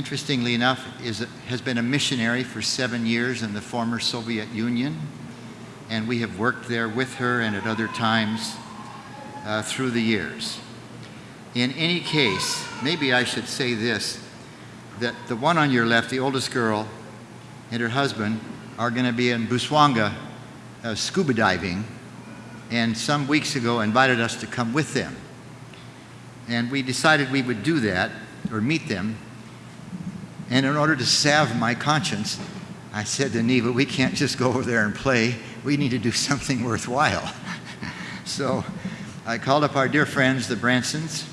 interestingly enough, is, has been a missionary for seven years in the former Soviet Union. And we have worked there with her and at other times uh, through the years. In any case, maybe I should say this that the one on your left, the oldest girl, and her husband are going to be in Busuanga uh, scuba diving, and some weeks ago invited us to come with them. And we decided we would do that or meet them. And in order to salve my conscience, I said to Neva, we can't just go over there and play. We need to do something worthwhile. so I called up our dear friends, the Bransons,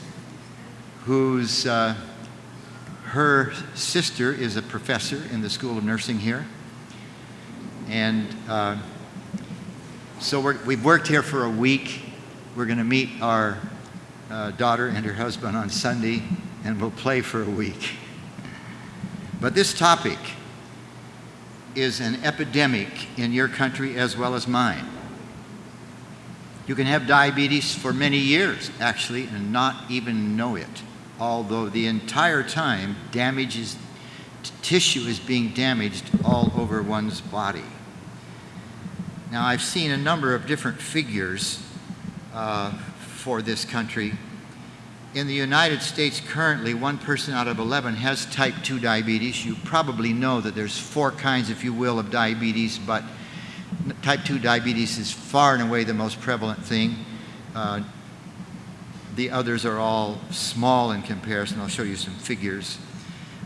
whose uh, her sister is a professor in the School of Nursing here. And uh, so we have worked here for a week. We're going to meet our uh, daughter and her husband on Sunday, and we'll play for a week. But this topic is an epidemic in your country as well as mine. You can have diabetes for many years, actually, and not even know it although the entire time damage is, tissue is being damaged all over one's body. Now, I've seen a number of different figures uh, for this country. In the United States currently, one person out of 11 has type 2 diabetes. You probably know that there's four kinds, if you will, of diabetes, but type 2 diabetes is far and away the most prevalent thing. Uh, the others are all small in comparison. I'll show you some figures.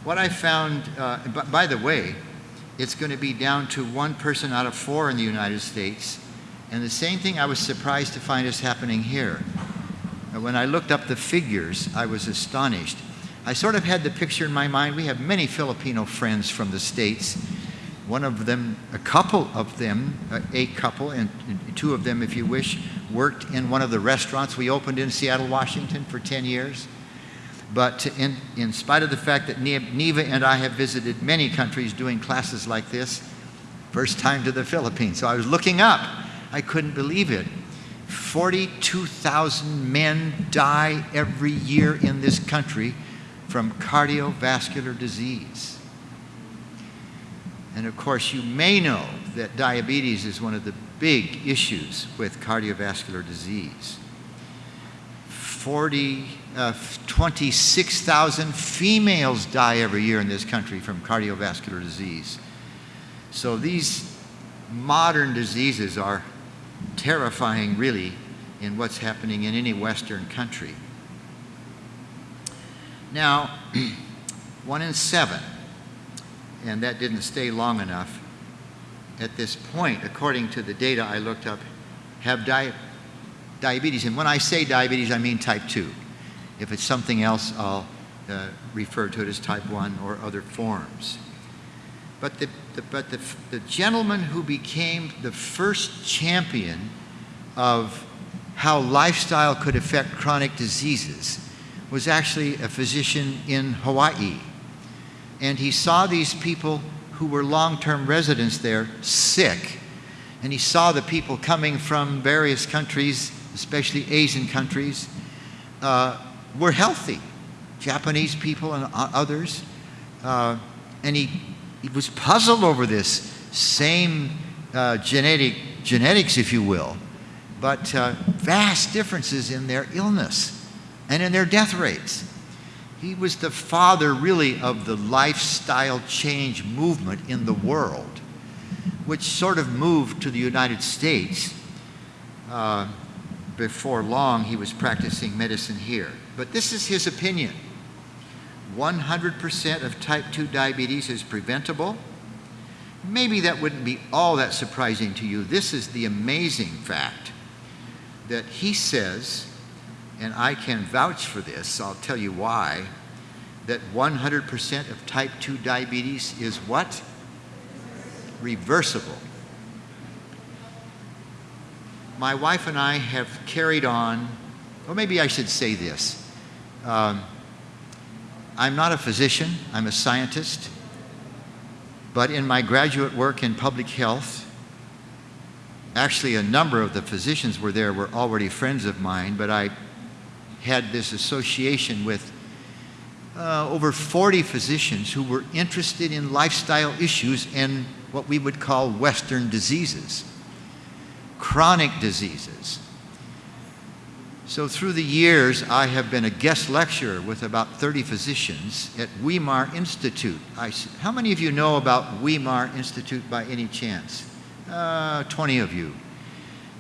What I found, uh, by the way, it's going to be down to one person out of four in the United States. And the same thing I was surprised to find is happening here. When I looked up the figures, I was astonished. I sort of had the picture in my mind. We have many Filipino friends from the States. One of them, a couple of them, a couple, and two of them, if you wish, worked in one of the restaurants we opened in Seattle, Washington for 10 years. But in, in spite of the fact that Neva and I have visited many countries doing classes like this, first time to the Philippines. So I was looking up. I couldn't believe it. 42,000 men die every year in this country from cardiovascular disease. And of course, you may know that diabetes is one of the big issues with cardiovascular disease. 40, uh, 26,000 females die every year in this country from cardiovascular disease. So these modern diseases are terrifying, really, in what's happening in any Western country. Now, one in seven, and that didn't stay long enough, at this point, according to the data I looked up, have di diabetes. And when I say diabetes, I mean type 2. If it's something else, I'll uh, refer to it as type 1 or other forms. But, the, the but the, the gentleman who became the first champion of how lifestyle could affect chronic diseases was actually a physician in Hawaii. And he saw these people who were long term residents there sick. And he saw the people coming from various countries, especially Asian countries, uh, were healthy. Japanese people and others. Uh, and he was puzzled over this same uh, genetic, genetics, if you will, but uh, vast differences in their illness and in their death rates. He was the father, really, of the lifestyle change movement in the world, which sort of moved to the United States. Uh, before long, he was practicing medicine here. But this is his opinion 100% of type 2 diabetes is preventable. Maybe that wouldn't be all that surprising to you. This is the amazing fact that he says and I can vouch for this, I'll tell you why, that 100% of type 2 diabetes is what? Reversible. My wife and I have carried on, or maybe I should say this. Um, I'm not a physician, I'm a scientist, but in my graduate work in public health, actually a number of the physicians were there were already friends of mine, but I had this association with uh, over 40 physicians who were interested in lifestyle issues and what we would call Western diseases, chronic diseases. So, through the years, I have been a guest lecturer with about 30 physicians at Weimar Institute. I, how many of you know about Weimar Institute by any chance? Uh, 20 of you.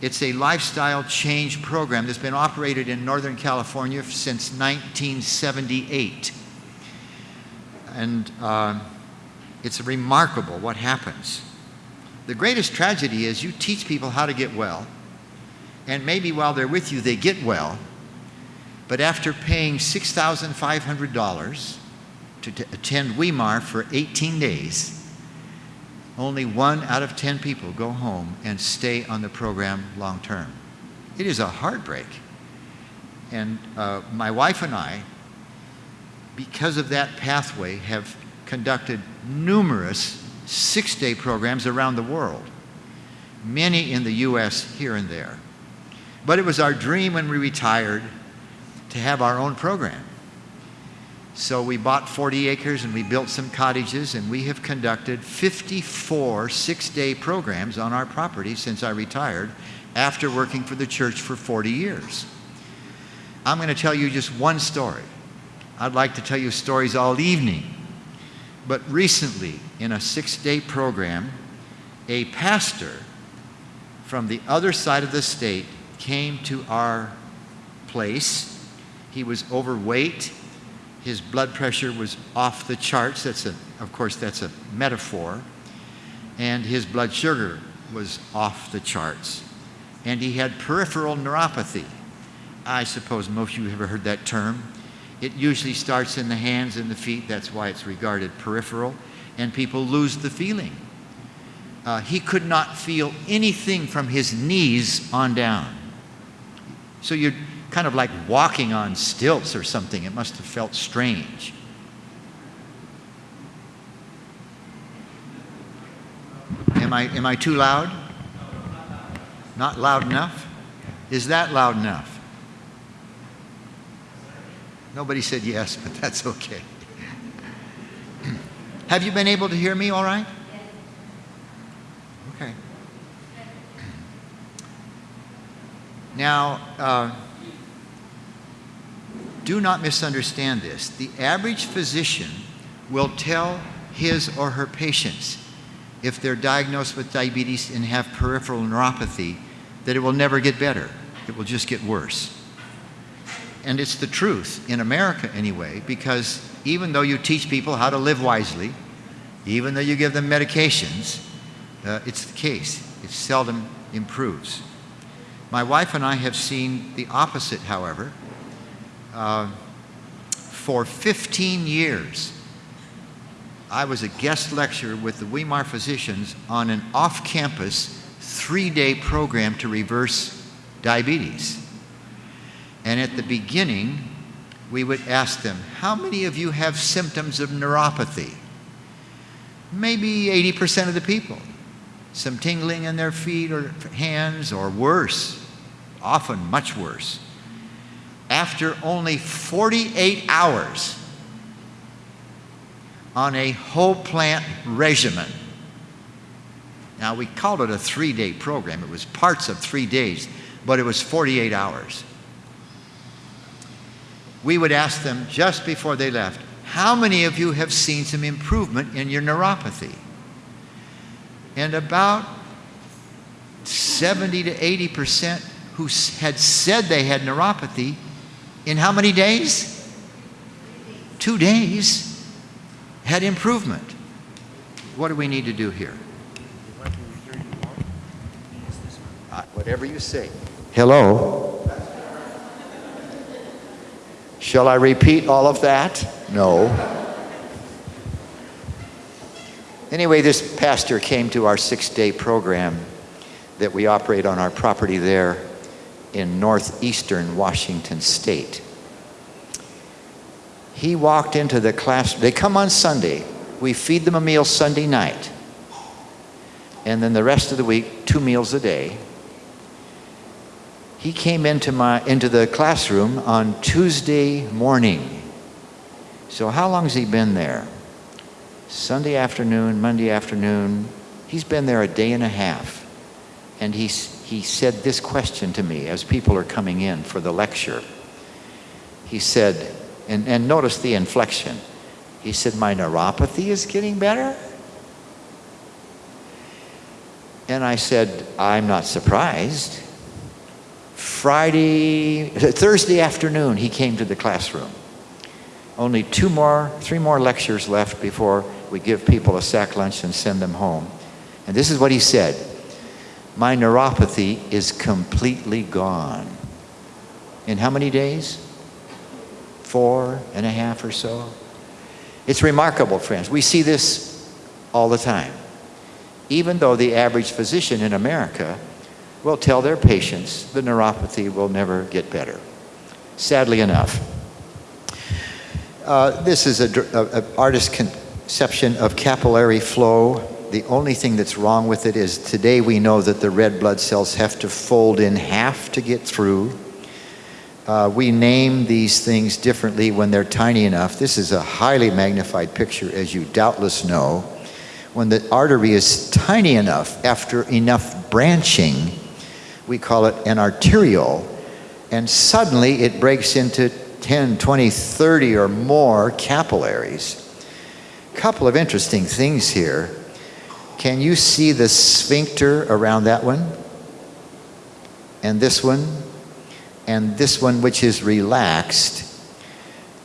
It's a lifestyle change program that's been operated in Northern California since 1978. And uh, it's remarkable what happens. The greatest tragedy is you teach people how to get well, and maybe while they're with you, they get well, but after paying $6,500 to attend Weimar for 18 days, only one out of 10 people go home and stay on the program long term. It is a heartbreak. And uh, my wife and I because of that pathway, have conducted numerous six day programs around the world, many in the U.S. here and there. But it was our dream when we retired to have our own program. So we bought 40 acres and we built some cottages, and we have conducted 54 six day programs on our property since I retired after working for the church for 40 years. I'm going to tell you just one story. I'd like to tell you stories all evening. But recently, in a six day program, a pastor from the other side of the state came to our place. He was overweight. His blood pressure was off the charts. That's a, of course, that's a metaphor. And his blood sugar was off the charts. And he had peripheral neuropathy. I suppose most of you have ever heard that term. It usually starts in the hands and the feet. That's why it's regarded peripheral. And people lose the feeling. Uh, he could not feel anything from his knees on down. So you're kind of like walking on stilts or something. It must have felt strange. Am I, am I too loud? Not loud enough? Is that loud enough? Nobody said yes, but that's okay. Have you been able to hear me all right? Okay. Now, uh, do not misunderstand this. The average physician will tell his or her patients, if they're diagnosed with diabetes and have peripheral neuropathy, that it will never get better. It will just get worse and it's the truth in America anyway, because even though you teach people how to live wisely, even though you give them medications, uh, it's the case. It seldom improves. My wife and I have seen the opposite, however. Uh, for 15 years, I was a guest lecturer with the Weimar physicians on an off campus three day program to reverse diabetes. And at the beginning, we would ask them, How many of you have symptoms of neuropathy? Maybe 80% of the people. Some tingling in their feet or hands, or worse, often much worse. After only 48 hours on a whole plant regimen, now we called it a three day program, it was parts of three days, but it was 48 hours we would ask them just before they left, How many of you have seen some improvement in your neuropathy? And about 70 to 80 percent who had said they had neuropathy in how many days? Two days had improvement. What do we need to do here? Uh, whatever you say. Hello? Shall I repeat all of that? No. Anyway, this pastor came to our six day program that we operate on our property there in northeastern Washington state. He walked into the class, they come on Sunday. We feed them a meal Sunday night. And then the rest of the week, two meals a day he came into, my, into the classroom on Tuesday morning, So, how long has he been there? Sunday afternoon, Monday afternoon. He's been there a day and a half. And he, he said this question to me as people are coming in for the lecture. He said, and, and notice the inflection. He said, My neuropathy is getting better? And I said, I'm not surprised. Friday, Thursday afternoon, he came to the classroom. Only two more, three more lectures left before we give people a sack lunch and send them home. And this is what he said My neuropathy is completely gone. In how many days? Four and a half or so. It's remarkable, friends. We see this all the time. Even though the average physician in America will tell their patients the neuropathy will never get better. Sadly enough. Uh, this is an artist's conception of capillary flow. The only thing that's wrong with it is today we know that the red blood cells have to fold in half to get through. Uh, we name these things differently when they're tiny enough. This is a highly magnified picture, as you doubtless know. When the artery is tiny enough, after enough branching, we call it an arteriole, and suddenly it breaks into 10, 20, 30 or more capillaries. Couple of interesting things here. Can you see the sphincter around that one? And this one? And this one, which is relaxed.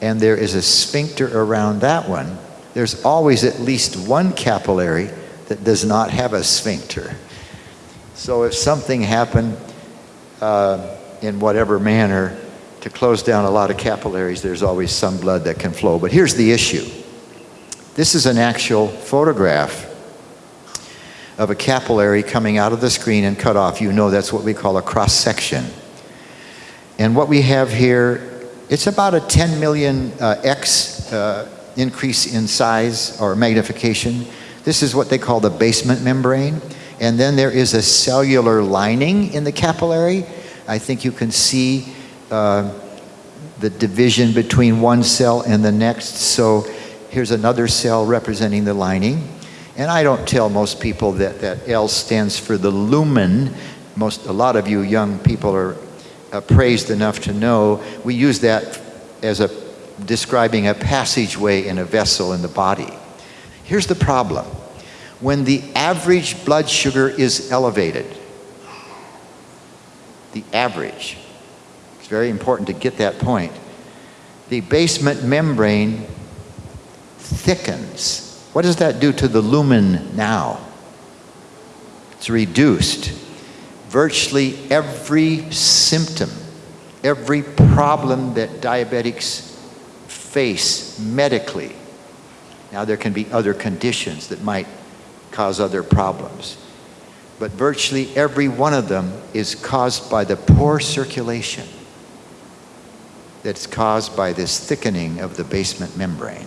And there is a sphincter around that one. There's always at least one capillary that does not have a sphincter. So if something happened uh, in whatever manner to close down a lot of capillaries, there's always some blood that can flow. But here's the issue. This is an actual photograph of a capillary coming out of the screen and cut off. You know that's what we call a cross section. And what we have here, it's about a 10 million uh, X uh, increase in size or magnification. This is what they call the basement membrane. And then there is a cellular lining in the capillary. I think you can see uh, the division between one cell and the next. So here's another cell representing the lining. And I don't tell most people that that L stands for the lumen. Most, a lot of you young people are uh, appraised enough to know we use that as a describing a passageway in a vessel in the body. Here's the problem when the average blood sugar is elevated. The average. It's very important to get that point. The basement membrane thickens. What does that do to the lumen now? It's reduced. Virtually every symptom, every problem that diabetics face medically. Now, there can be other conditions that might cause other problems. But virtually every one of them is caused by the poor circulation that's caused by this thickening of the basement membrane.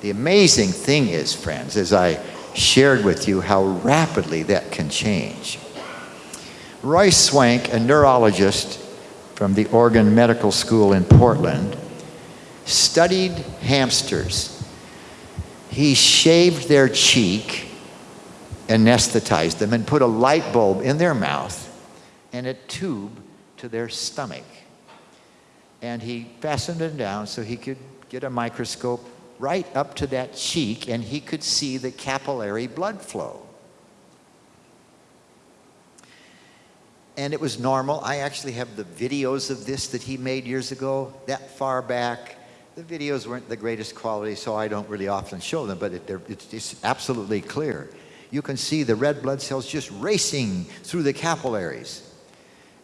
The amazing thing is, friends, as I shared with you how rapidly that can change. Roy Swank, a neurologist from the Oregon Medical School in Portland, studied hamsters he shaved their cheek, anesthetized them, and put a light bulb in their mouth and a tube to their stomach. And he fastened them down so he could get a microscope right up to that cheek and he could see the capillary blood flow. And it was normal. I actually have the videos of this that he made years ago, that far back the videos weren't the greatest quality, so I don't really often show them, but it, it's, it's absolutely clear. You can see the red blood cells just racing through the capillaries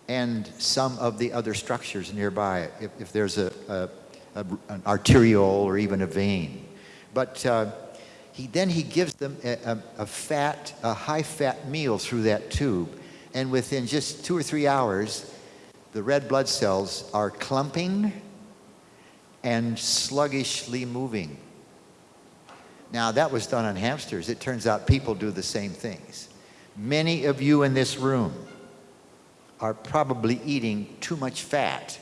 and some of the other structures nearby, if, if there's a, a, a, an arteriole or even a vein. But uh, he, then he gives them a, a fat, a high-fat meal through that tube, and within just two or three hours, the red blood cells are clumping and sluggishly moving. Now, that was done on hamsters. It turns out people do the same things. Many of you in this room are probably eating too much fat.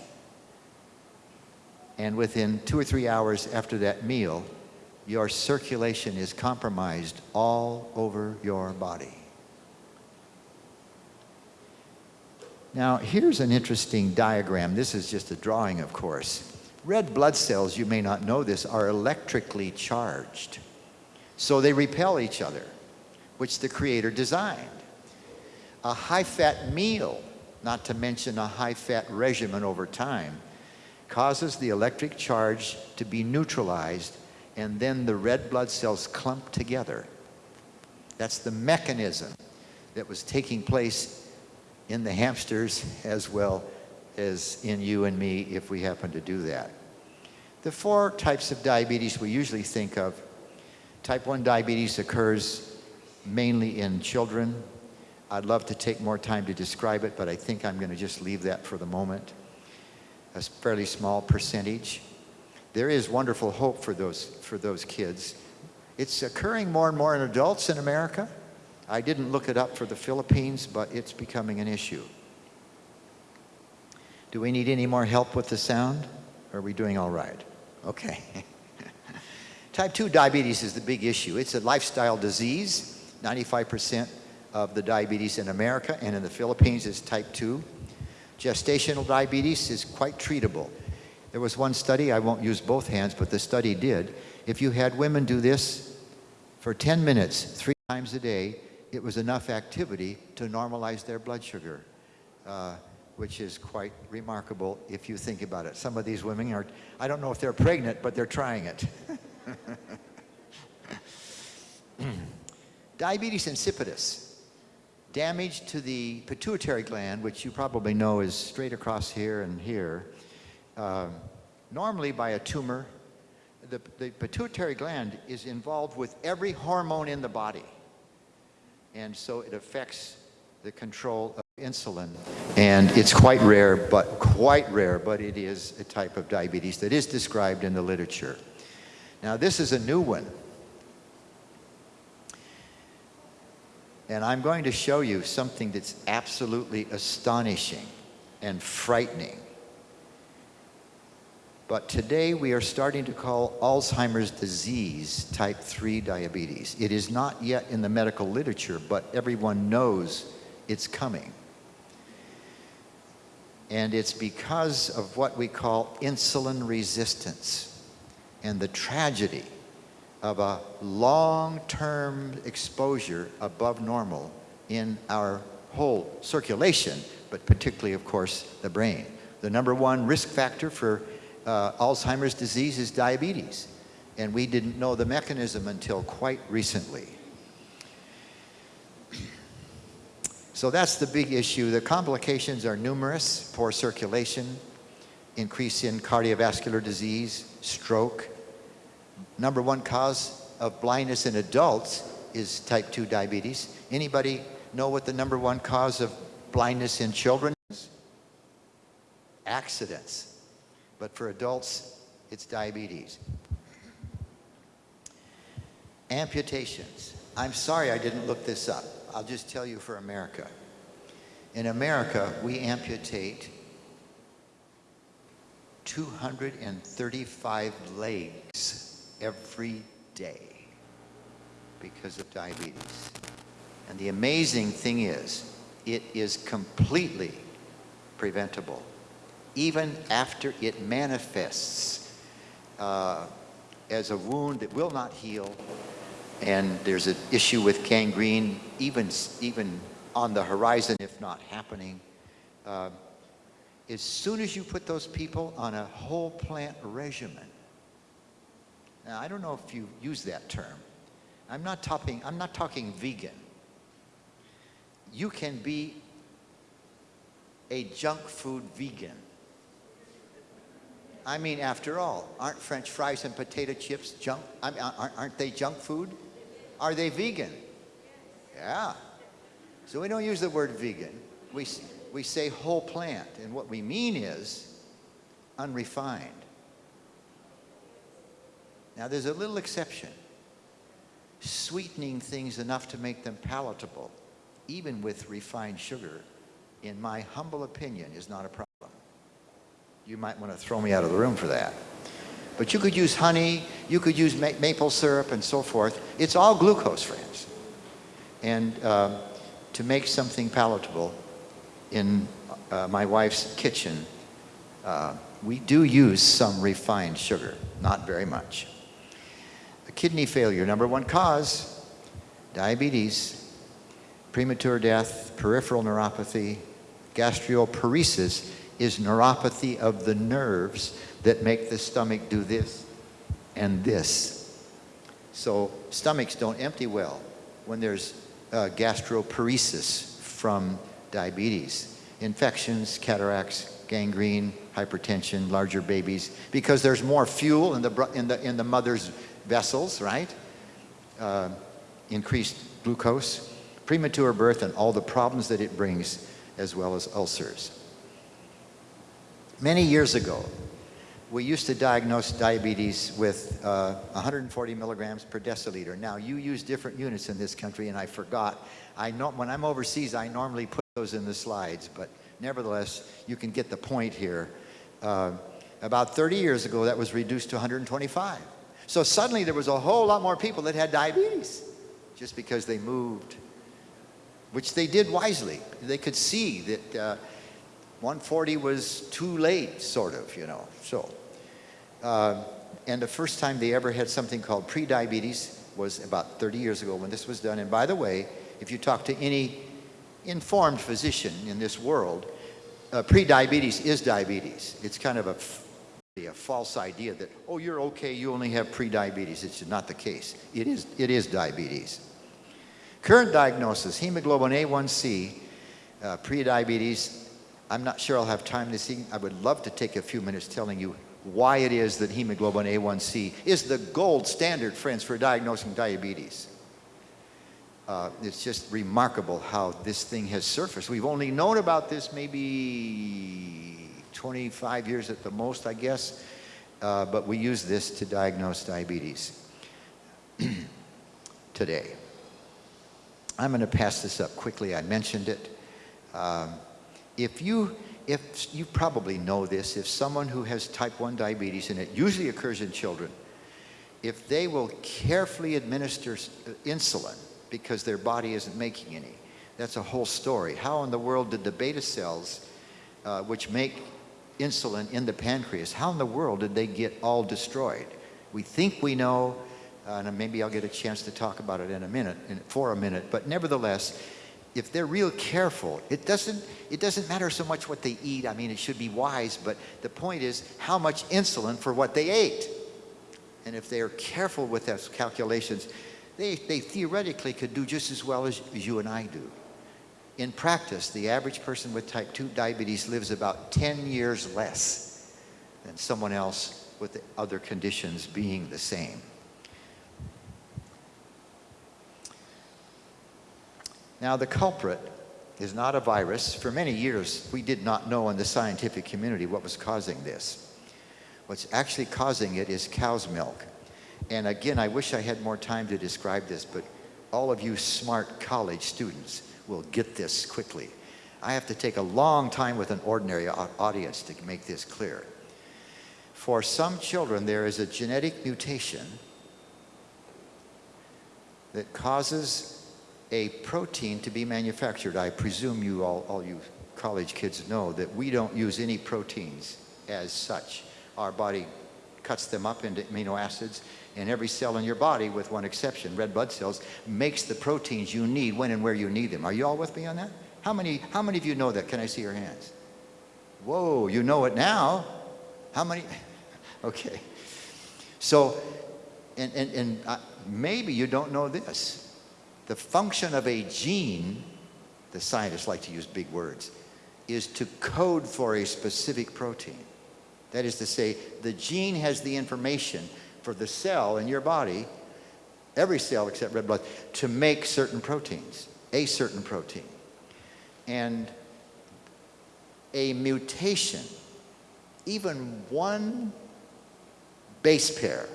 And within two or three hours after that meal, your circulation is compromised all over your body. Now, here's an interesting diagram. This is just a drawing, of course. Red blood cells, you may not know this, are electrically charged. So they repel each other, which the Creator designed. A high fat meal, not to mention a high fat regimen over time, causes the electric charge to be neutralized and then the red blood cells clump together. That's the mechanism that was taking place in the hamsters as well as in you and me if we happen to do that. The four types of diabetes we usually think of type 1 diabetes occurs mainly in children. I'd love to take more time to describe it, but I think I'm going to just leave that for the moment. A fairly small percentage. There is wonderful hope for those, for those kids. It's occurring more and more in adults in America. I didn't look it up for the Philippines, but it's becoming an issue. Do we need any more help with the sound? Or are we doing all right? Okay. Type 2 diabetes is the big issue. It's a lifestyle disease. 95% of the diabetes in America and in the Philippines is type 2. Gestational diabetes is quite treatable. There was one study, I won't use both hands, but the study did. If you had women do this for 10 minutes, three times a day, it was enough activity to normalize their blood sugar, uh, which is quite remarkable if you think about it. Some of these women are, I don't know if they're pregnant, but they're trying it. Diabetes insipidus, damage to the pituitary gland, which you probably know is straight across here and here, uh, normally by a tumor. The, the pituitary gland is involved with every hormone in the body. And so it affects the control of insulin. And it's quite rare, but quite rare, but it is a type of diabetes that is described in the literature. Now, this is a new one. And I'm going to show you something that's absolutely astonishing and frightening. But today we are starting to call Alzheimer's disease type 3 diabetes. It is not yet in the medical literature, but everyone knows it's coming. And it's because of what we call insulin resistance and the tragedy of a long-term exposure above normal in our whole circulation, but particularly, of course, the brain. The number one risk factor for uh, Alzheimer's disease is diabetes, and we didn't know the mechanism until quite recently. So that's the big issue. The complications are numerous, poor circulation, increase in cardiovascular disease, stroke, number one cause of blindness in adults is type 2 diabetes. Anybody know what the number one cause of blindness in children is? Accidents. But for adults, it's diabetes. Amputations. I'm sorry I didn't look this up. I'll just tell you for America. In America, we amputate 235 legs every day because of diabetes. And the amazing thing is, it is completely preventable, even after it manifests uh, as a wound that will not heal, and there's an issue with gangrene, even, even on the horizon, if not happening. Uh, as soon as you put those people on a whole plant regimen, now, I don't know if you use that term. I'm not talking, I'm not talking vegan. You can be a junk food vegan. I mean, after all, aren't French fries and potato chips junk? I mean, aren't they junk food? Are they vegan? Yeah. So we don't use the word vegan. We, we say whole plant, and what we mean is unrefined. Now, there's a little exception. Sweetening things enough to make them palatable, even with refined sugar, in my humble opinion, is not a problem. You might want to throw me out of the room for that. But you could use honey, you could use ma- maple syrup and so forth. It's all glucose, friends. And uh, to make something palatable in uh, my wife's kitchen, uh, we do use some refined sugar, not very much. Kidney failure, number one cause, diabetes, premature death, peripheral neuropathy, gastroparesis is neuropathy of the nerves that make the stomach do this and this. So stomachs don't empty well when there's uh, gastroparesis from diabetes. Infections, cataracts, gangrene, hypertension, larger babies, because there's more fuel in the, in the, in the mother's vessels, right? Uh, increased glucose, premature birth, and all the problems that it brings, as well as ulcers. Many years ago, we used to diagnose diabetes with uh, 140 milligrams per deciliter. Now, you use different units in this country, and I forgot. I know, when I'm overseas, I normally put those in the slides, but nevertheless, you can get the point here. Uh, about 30 years ago, that was reduced to 125. So suddenly, there was a whole lot more people that had diabetes just because they moved, which they did wisely. They could see that uh, 140 was too late, sort of, you know. So, uh, and the first time they ever had something called prediabetes was about 30 years ago when this was done. And by the way, if you talk to any informed physician in this world, uh, prediabetes is diabetes. It's kind of a, a false idea that, oh, you're okay, you only have prediabetes. It's not the case. It is, it is diabetes. Current diagnosis, hemoglobin A1C, uh, prediabetes. I'm not sure I'll have time this evening. I would love to take a few minutes telling you why it is that hemoglobin A1C is the gold standard, friends, for diagnosing diabetes. Uh, it's just remarkable how this thing has surfaced. We've only known about this maybe 25 years at the most, I guess, uh, but we use this to diagnose diabetes today. I'm going to pass this up quickly. I mentioned it. Um, if you, if you probably know this, if someone who has type 1 diabetes, and it usually occurs in children, if they will carefully administer uh, insulin because their body isn't making any, that's a whole story. How in the world did the beta cells, uh, which make insulin in the pancreas, how in the world did they get all destroyed? We think we know, uh, and maybe I'll get a chance to talk about it in a minute, in, for a minute, but nevertheless, if they're real careful, it doesn't, it doesn't matter so much what they eat. I mean, it should be wise, but the point is how much insulin for what they ate. And if they are careful with those calculations, they, they theoretically could do just as well as, as you and I do. In practice, the average person with type 2 diabetes lives about 10 years less than someone else with the other conditions being the same. Now, the culprit is not a virus. For many years, we did not know in the scientific community what was causing this. What's actually causing it is cow's milk. And again, I wish I had more time to describe this, but all of you smart college students will get this quickly. I have to take a long time with an ordinary audience to make this clear. For some children, there is a genetic mutation that causes a protein to be manufactured. I presume you all, all you college kids know that we don't use any proteins as such. Our body cuts them up into amino acids, and every cell in your body, with one exception, red blood cells, makes the proteins you need when and where you need them. Are you all with me on that? How many, how many of you know that? Can I see your hands? Whoa, you know it now. How many? Okay. So, and, and, and uh, maybe you don't know this. The function of a gene, the scientists like to use big words, is to code for a specific protein. That is to say, the gene has the information for the cell in your body, every cell except red blood, to make certain proteins, a certain protein. And a mutation, even one base pair,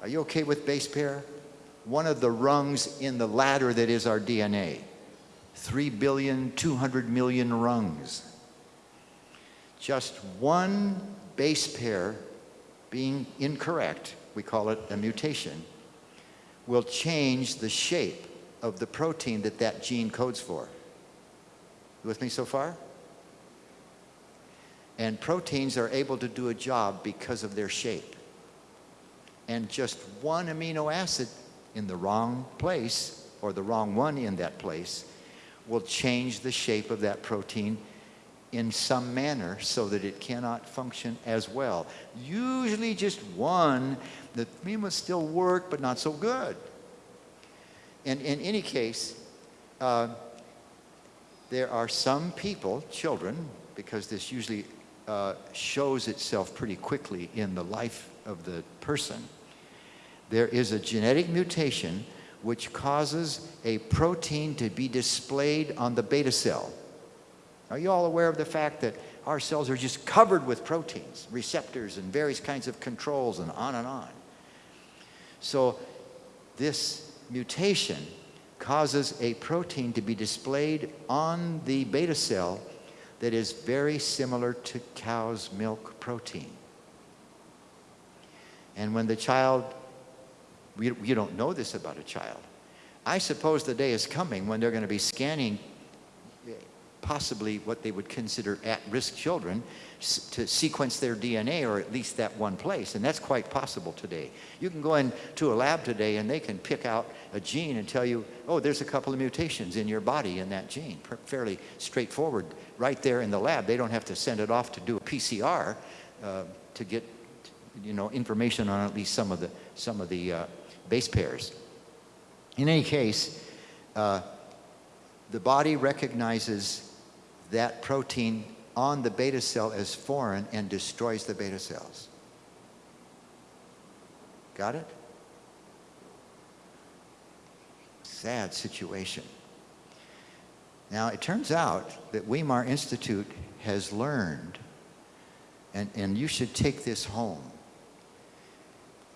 are you okay with base pair? One of the rungs in the ladder that is our DNA. 3 billion, 200 million rungs. Just one base pair being incorrect, we call it a mutation, will change the shape of the protein that that gene codes for. You with me so far? And proteins are able to do a job because of their shape. And just one amino acid in the wrong place, or the wrong one in that place, will change the shape of that protein in some manner so that it cannot function as well. Usually just one that may still work but not so good. And in any case, uh, there are some people, children, because this usually uh, shows itself pretty quickly in the life of the person. There is a genetic mutation which causes a protein to be displayed on the beta cell. Are you all aware of the fact that our cells are just covered with proteins, receptors, and various kinds of controls, and on and on? So, this mutation causes a protein to be displayed on the beta cell that is very similar to cow's milk protein. And when the child, you don't know this about a child. I suppose the day is coming when they're going to be scanning possibly what they would consider at-risk children to sequence their DNA or at least that one place. And that's quite possible today. You can go into a lab today and they can pick out a gene and tell you, oh, there's a couple of mutations in your body in that gene. Fairly straightforward right there in the lab. They don't have to send it off to do a PCR uh, to get you know, information on at least some of the, some of the uh, base pairs. In any case, uh, the body recognizes that protein on the beta cell as foreign and destroys the beta cells. Got it? Sad situation. Now, it turns out that Weimar Institute has learned, and, and you should take this home,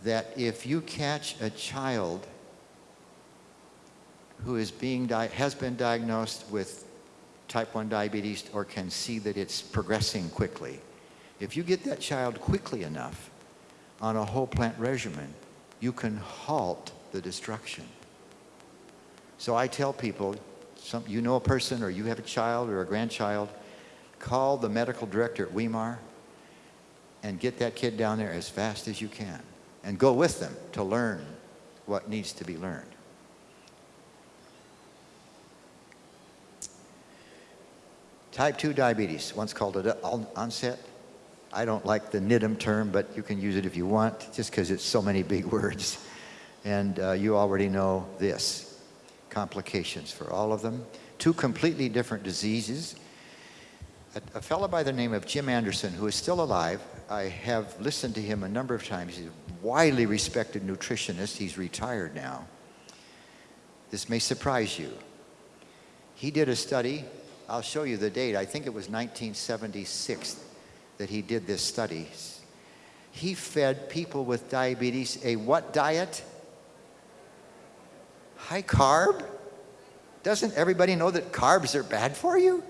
that if you catch a child who is being has been diagnosed with type 1 diabetes or can see that it's progressing quickly, if you get that child quickly enough on a whole plant regimen, you can halt the destruction. So I tell people, some, you know a person or you have a child or a grandchild, call the medical director at Weimar and get that kid down there as fast as you can and go with them to learn what needs to be learned. Type 2 diabetes, once called it onset. I don't like the NIDDM term, but you can use it if you want, just because it's so many big words. And uh, you already know this. Complications for all of them. Two completely different diseases. A, a fellow by the name of Jim Anderson, who is still alive, I have listened to him a number of times. He's a widely respected nutritionist. He's retired now. This may surprise you. He did a study I'll show you the date. I think it was 1976 that he did this study. He fed people with diabetes a what diet? High carb? Doesn't everybody know that carbs are bad for you?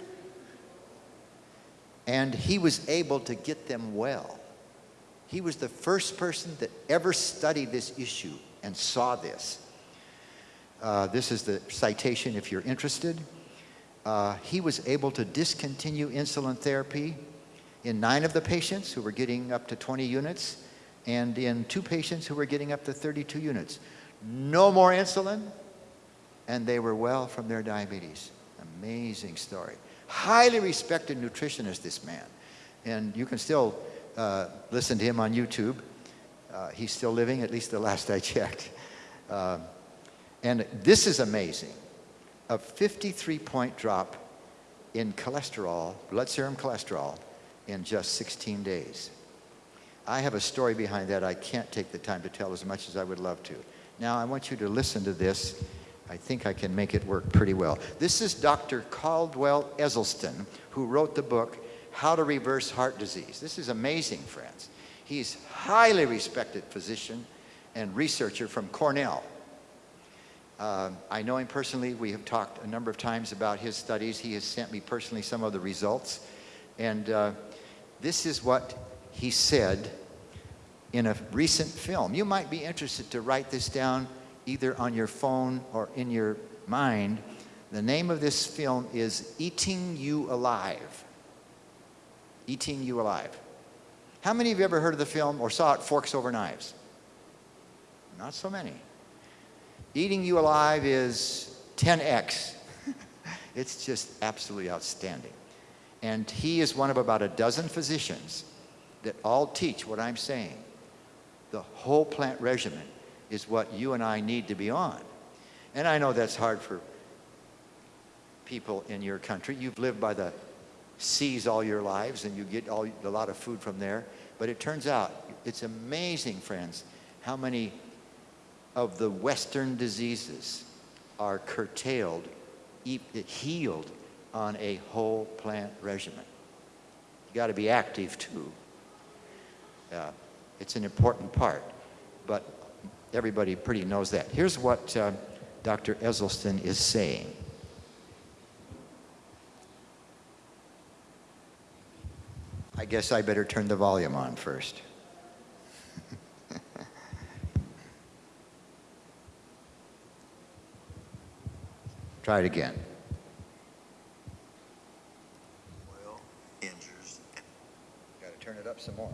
And he was able to get them well. He was the first person that ever studied this issue and saw this. Uh, this is the citation if you're interested uh, he was able to discontinue insulin therapy in nine of the patients who were getting up to 20 units and in two patients who were getting up to 32 units. No more insulin, and they were well from their diabetes. Amazing story. Highly respected nutritionist, this man. And you can still uh, listen to him on YouTube. Uh, he's still living, at least the last I checked. Uh, and this is amazing a 53 point drop in cholesterol, blood serum cholesterol, in just 16 days. I have a story behind that I can't take the time to tell as much as I would love to. Now, I want you to listen to this. I think I can make it work pretty well. This is Dr. Caldwell Esselstyn, who wrote the book, How to Reverse Heart Disease. This is amazing, friends. He's highly respected physician and researcher from Cornell. Uh, I know him personally. We have talked a number of times about his studies. He has sent me personally some of the results. And uh, this is what he said in a recent film. You might be interested to write this down either on your phone or in your mind. The name of this film is Eating You Alive. Eating You Alive. How many of you ever heard of the film or saw it, Forks Over Knives? Not so many. Eating You Alive is 10x. it's just absolutely outstanding. And he is one of about a dozen physicians that all teach what I'm saying. The whole plant regimen is what you and I need to be on. And I know that's hard for people in your country. You've lived by the seas all your lives and you get all, a lot of food from there. But it turns out, it's amazing, friends, how many of the Western diseases are curtailed, healed on a whole plant regimen. You got to be active too. Uh, it's an important part, but everybody pretty knows that. Here's what uh, Dr. Esselstyn is saying. I guess I better turn the volume on first. Try it again. Oil injures. Got to turn it up some more.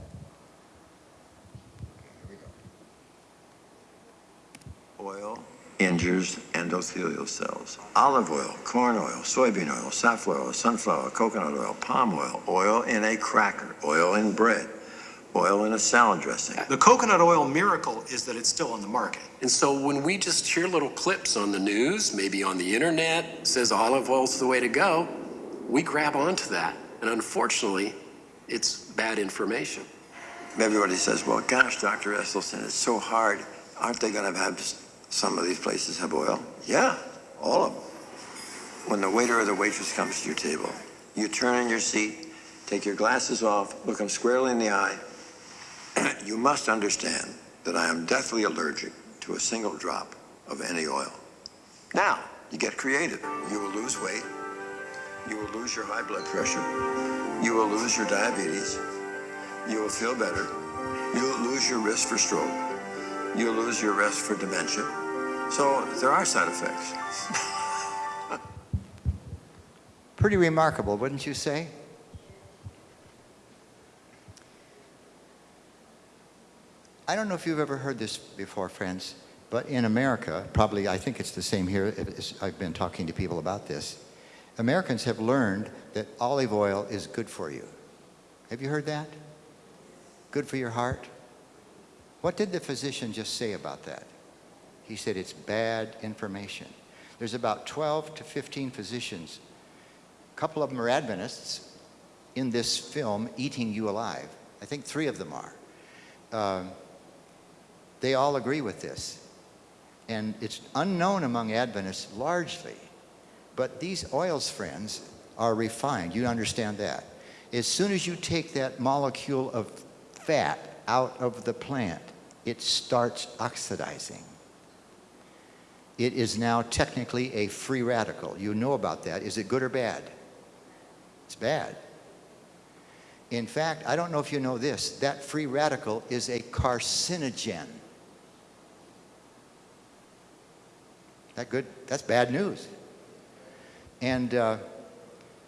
Oil injures endothelial cells. Olive oil, corn oil, soybean oil, safflower oil, sunflower, coconut oil, palm oil, oil in a cracker, oil in bread, oil in a salad dressing. The coconut oil miracle is that it's still on the market. And so when we just hear little clips on the news, maybe on the internet, says olive oil's the way to go, we grab onto that. And unfortunately, it's bad information. Everybody says, well, gosh, Dr. Esselstyn, it's so hard. Aren't they going to have some of these places have oil? Yeah, all of them. When the waiter or the waitress comes to your table, you turn in your seat, take your glasses off, look them squarely in the eye. you must understand that I am deathly allergic to a single drop of any oil. Now, you get creative. You will lose weight. You will lose your high blood pressure. You will lose your diabetes. You will feel better. You will lose your risk for stroke. You will lose your risk for dementia. So there are side effects. Pretty remarkable, wouldn't you say? I don't know if you've ever heard this before, friends, but in America, probably I think it's the same here, I've been talking to people about this. Americans have learned that olive oil is good for you. Have you heard that? Good for your heart? What did the physician just say about that? He said it's bad information. There's about 12 to 15 physicians. A couple of them are Adventists in this film, Eating You Alive. I think three of them are. Uh, they all agree with this. And it's unknown among Adventists largely. But these oils, friends, are refined. You understand that. As soon as you take that molecule of fat out of the plant, it starts oxidizing. It is now technically a free radical. You know about that. Is it good or bad? It's bad. In fact, I don't know if you know this, that free radical is a carcinogen. That good? That's bad news. And uh,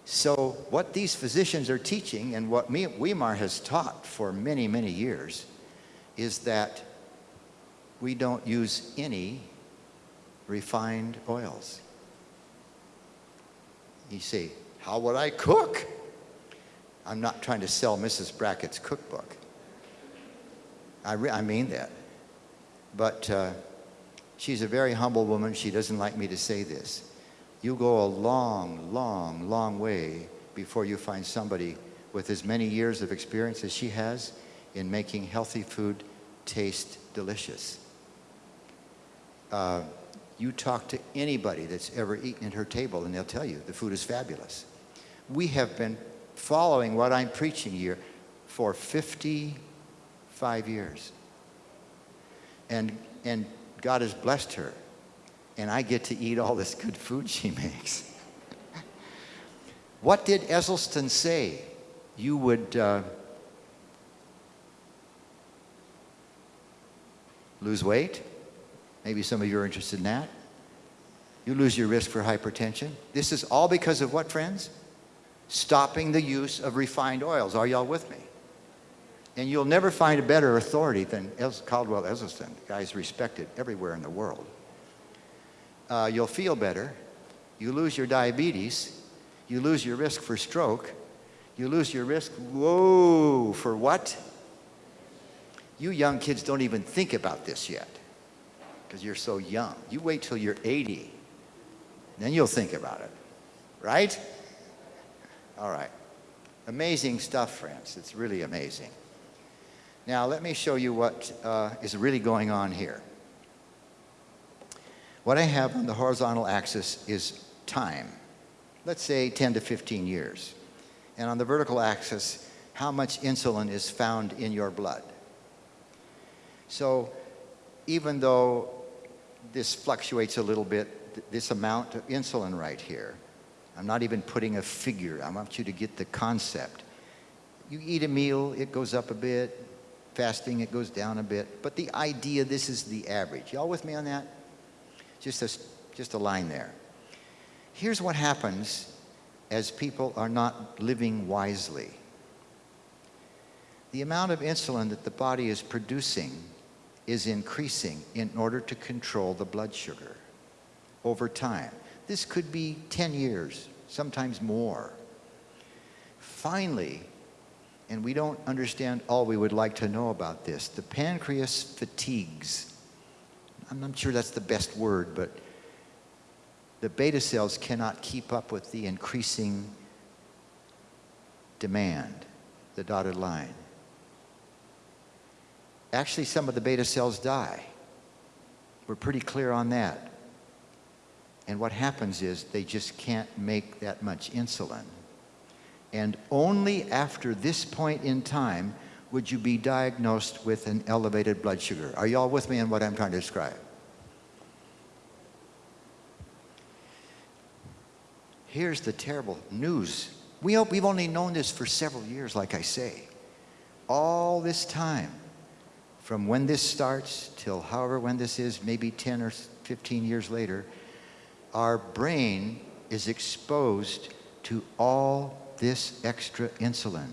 so what these physicians are teaching and what Weimar has taught for many, many years is that we don't use any refined oils. You say, how would I cook? I'm not trying to sell Mrs. Brackett's cookbook. I, I mean that. But uh, she's a very humble woman. She doesn't like me to say this. You go a long, long, long way before you find somebody with as many years of experience as she has in making healthy food taste delicious. Uh, you talk to anybody that's ever eaten at her table and they'll tell you the food is fabulous. We have been following what I'm preaching here for 55 years. And, and God has blessed her. And I get to eat all this good food she makes. what did Esselstyn say? You would, uh, lose weight. Maybe some of you are interested in that. You lose your risk for hypertension. This is all because of what, friends? Stopping the use of refined oils. Are y'all with me? And you'll never find a better authority than Caldwell Esselstyn. The guy's respected everywhere in the world. Uh, you'll feel better. You lose your diabetes. You lose your risk for stroke. You lose your risk, whoa, for what? You young kids don't even think about this yet because you're so young. You wait till you're 80, then you'll think about it, right? All right. Amazing stuff, friends. It's really amazing. Now, let me show you what uh, is really going on here. What I have on the horizontal axis is time. Let's say 10 to 15 years. And on the vertical axis, how much insulin is found in your blood. So even though this fluctuates a little bit, th- this amount of insulin right here, I'm not even putting a figure. I want you to get the concept. You eat a meal, it goes up a bit. Fasting, it goes down a bit. But the idea, this is the average. Y'all with me on that? Just a, just a line there. Here's what happens as people are not living wisely. The amount of insulin that the body is producing is increasing in order to control the blood sugar over time. This could be 10 years, sometimes more. Finally, and we don't understand all we would like to know about this, the pancreas fatigues. I'm not sure that's the best word, but the beta cells cannot keep up with the increasing demand, the dotted line. Actually, some of the beta cells die. We're pretty clear on that. And what happens is they just can't make that much insulin. And only after this point in time would you be diagnosed with an elevated blood sugar. Are you all with me on what I'm trying to describe? Here's the terrible news. We, hope we've only known this for several years, like I say. All this time, from when this starts till however when this is, maybe 10 or 15 years later, our brain is exposed to all this extra insulin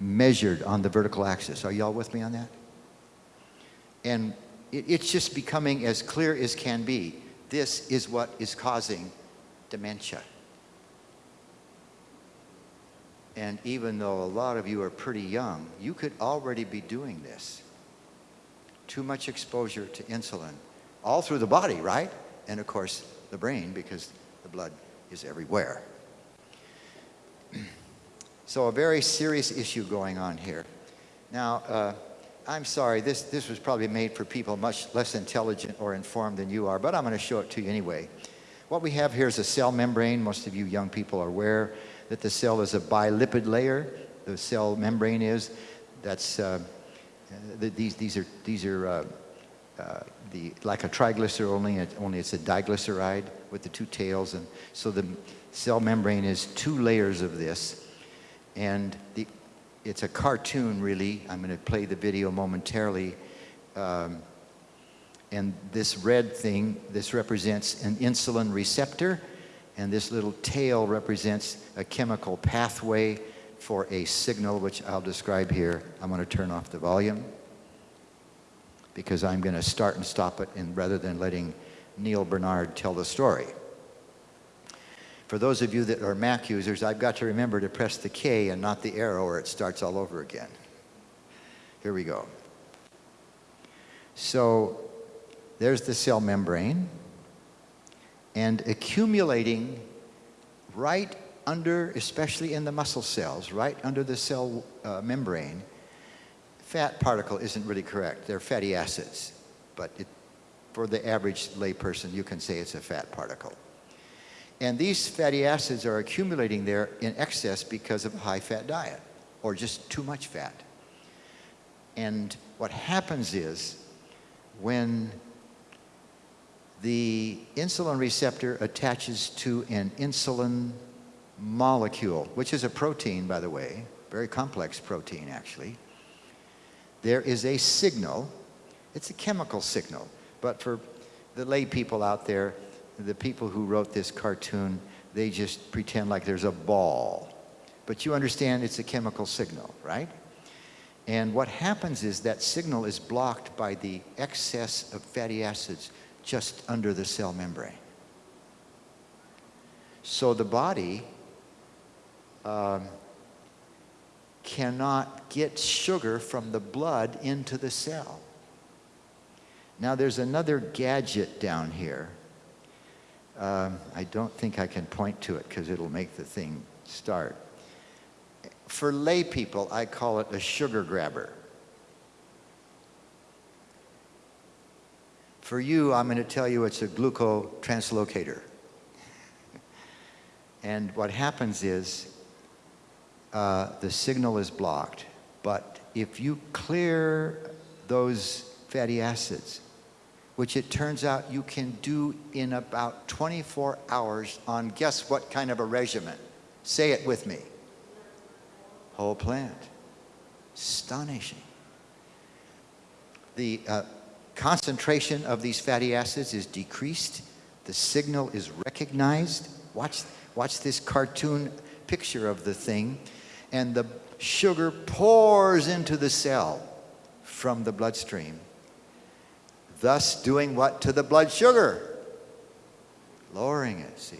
measured on the vertical axis. Are y'all with me on that? And it, it's just becoming as clear as can be. This is what is causing dementia. And even though a lot of you are pretty young, you could already be doing this. Too much exposure to insulin, all through the body, right? And of course, the brain, because the blood is everywhere. So, a very serious issue going on here. Now, uh, I'm sorry, this, this was probably made for people much less intelligent or informed than you are, but I'm going to show it to you anyway. What we have here is a cell membrane. Most of you young people are aware that the cell is a bilipid layer. The cell membrane is. That's uh, the, these these are these are uh, uh, the like a triglyceride only only it's a diglyceride with the two tails, and so the cell membrane is two layers of this, and the it's a cartoon really. I'm going to play the video momentarily. Um, and this red thing, this represents an insulin receptor, and this little tail represents a chemical pathway for a signal, which I'll describe here. I'm going to turn off the volume because I'm going to start and stop it, and rather than letting Neal Barnard tell the story. For those of you that are Mac users, I've got to remember to press the K and not the arrow, or it starts all over again. Here we go. So there's the cell membrane, and accumulating right under, especially in the muscle cells, right under the cell uh, membrane, fat particle isn't really correct. They're fatty acids, but it, for the average layperson, you can say it's a fat particle. And these fatty acids are accumulating there in excess because of a high fat diet or just too much fat. And what happens is when the insulin receptor attaches to an insulin molecule, which is a protein, by the way, very complex protein actually, there is a signal. It's a chemical signal. But for the lay people out there, the people who wrote this cartoon, they just pretend like there's a ball. But you understand it's a chemical signal, right? And what happens is that signal is blocked by the excess of fatty acids just under the cell membrane. So the body um, cannot get sugar from the blood into the cell. Now there's another gadget down here. Um, I don't think I can point to it because it'll make the thing start. For lay people, I call it a sugar grabber. For you, I'm going to tell you it's a glucotranslocator. and what happens is uh, the signal is blocked, but if you clear those fatty acids, which it turns out you can do in about 24 hours on guess what kind of a regimen? Say it with me. Whole plant. Astonishing. The uh, concentration of these fatty acids is decreased. The signal is recognized. Watch, watch this cartoon picture of the thing. And the sugar pours into the cell from the bloodstream thus doing what to the blood sugar? Lowering it, see.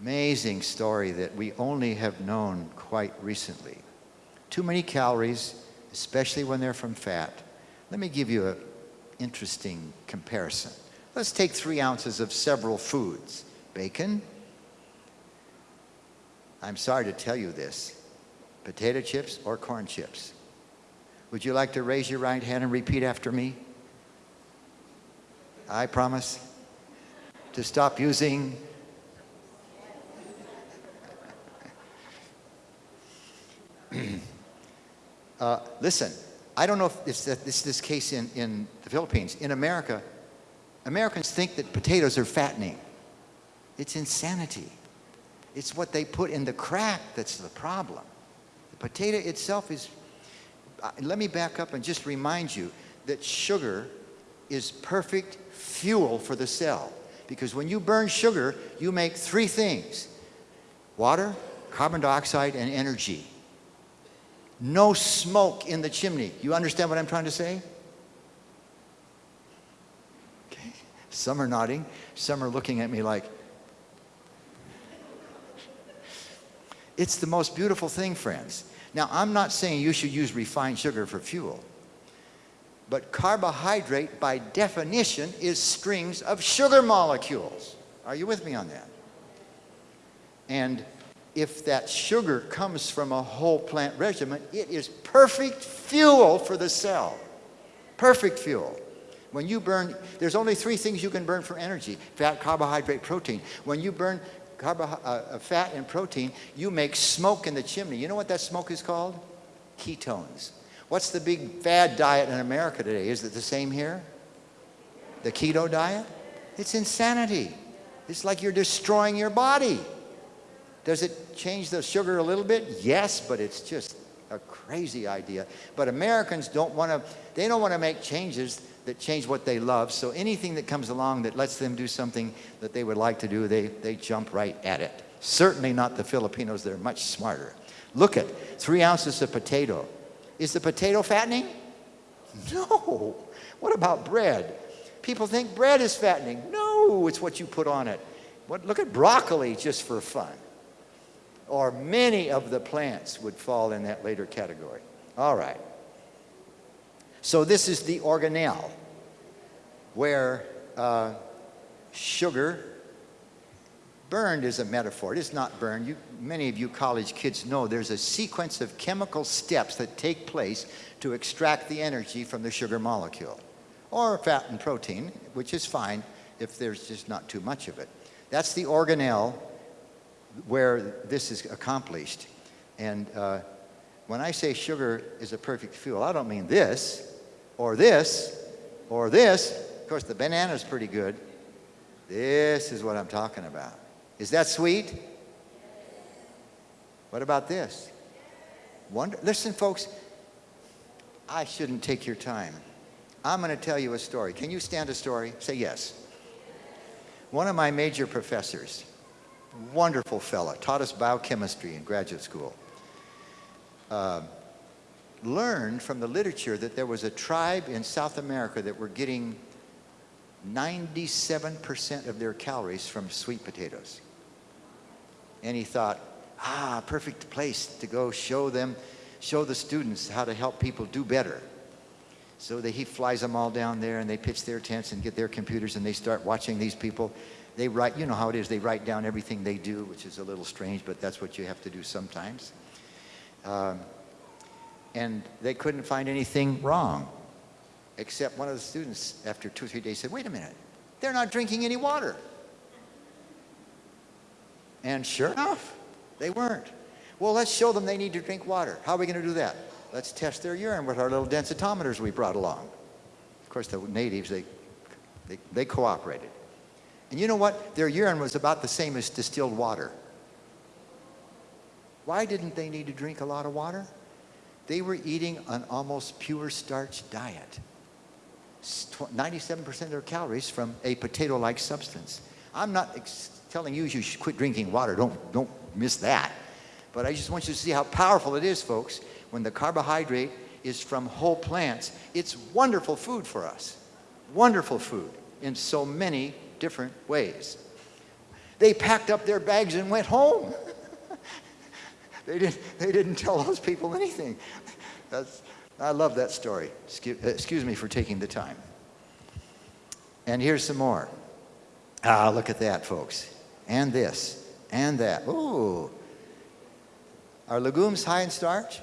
Amazing story that we only have known quite recently. Too many calories, especially when they're from fat. Let me give you an interesting comparison. Let's take three ounces of several foods. Bacon. I'm sorry to tell you this. Potato chips or corn chips. Would you like to raise your right hand and repeat after me? I promise to stop using uh, listen, I don't know if it's, it's this case in, in the Philippines. In America, Americans think that potatoes are fattening. It's insanity. It's what they put in the crack that's the problem. The potato itself is, uh, let me back up and just remind you that sugar is perfect fuel for the cell. Because when you burn sugar, you make three things water, carbon dioxide, and energy. No smoke in the chimney. You understand what I'm trying to say? Okay. Some are nodding, some are looking at me like, it's the most beautiful thing, friends. Now, I'm not saying you should use refined sugar for fuel. But carbohydrate, by definition, is strings of sugar molecules. Are you with me on that? And if that sugar comes from a whole plant regimen, it is perfect fuel for the cell. Perfect fuel. When you burn, there's only three things you can burn for energy fat, carbohydrate, protein. When you burn carbo, uh, fat and protein, you make smoke in the chimney. You know what that smoke is called? Ketones. What's the big fad diet in America today? Is it the same here? The keto diet? It's insanity. It's like you're destroying your body. Does it change the sugar a little bit? Yes, but it's just a crazy idea. But Americans don't want to, they don't want to make changes that change what they love. So anything that comes along that lets them do something that they would like to do, they, they jump right at it. Certainly not the Filipinos, they're much smarter. Look at three ounces of potato, is the potato fattening? No. What about bread? People think bread is fattening. No, it's what you put on it. What, look at broccoli just for fun. Or many of the plants would fall in that later category. All right. So this is the organelle where uh, sugar Burned is a metaphor. It is not burned. You, many of you college kids know there's a sequence of chemical steps that take place to extract the energy from the sugar molecule, or fat and protein, which is fine if there's just not too much of it. That's the organelle where this is accomplished. And uh, when I say sugar is a perfect fuel, I don't mean this, or this, or this. Of course, the banana is pretty good. This is what I'm talking about. Is that sweet? What about this? Wonder, listen, folks, I shouldn't take your time. I'm going to tell you a story. Can you stand a story? Say yes. One of my major professors, wonderful fella, taught us biochemistry in graduate school, uh, learned from the literature that there was a tribe in South America that were getting 97% of their calories from sweet potatoes. And he thought, ah, perfect place to go show them, show the students how to help people do better. So that he flies them all down there and they pitch their tents and get their computers and they start watching these people. They write, you know how it is, they write down everything they do, which is a little strange, but that's what you have to do sometimes. Um, and they couldn't find anything wrong, except one of the students, after two or three days, said, wait a minute, they're not drinking any water. And sure enough, they weren't. Well, let's show them they need to drink water. How are we going to do that? Let's test their urine with our little densitometers we brought along. Of course, the natives, they, they, they cooperated. And you know what? Their urine was about the same as distilled water. Why didn't they need to drink a lot of water? They were eating an almost pure starch diet. 97% of their calories from a potato-like substance. I'm not telling you you should quit drinking water. Don't, don't miss that. But I just want you to see how powerful it is, folks, when the carbohydrate is from whole plants. It's wonderful food for us. Wonderful food in so many different ways. They packed up their bags and went home. they, didn't, they didn't tell those people anything. That's, I love that story. Excuse, excuse me for taking the time. And here's some more. Ah, look at that, folks. And this, and that. Ooh. Are legumes high in starch?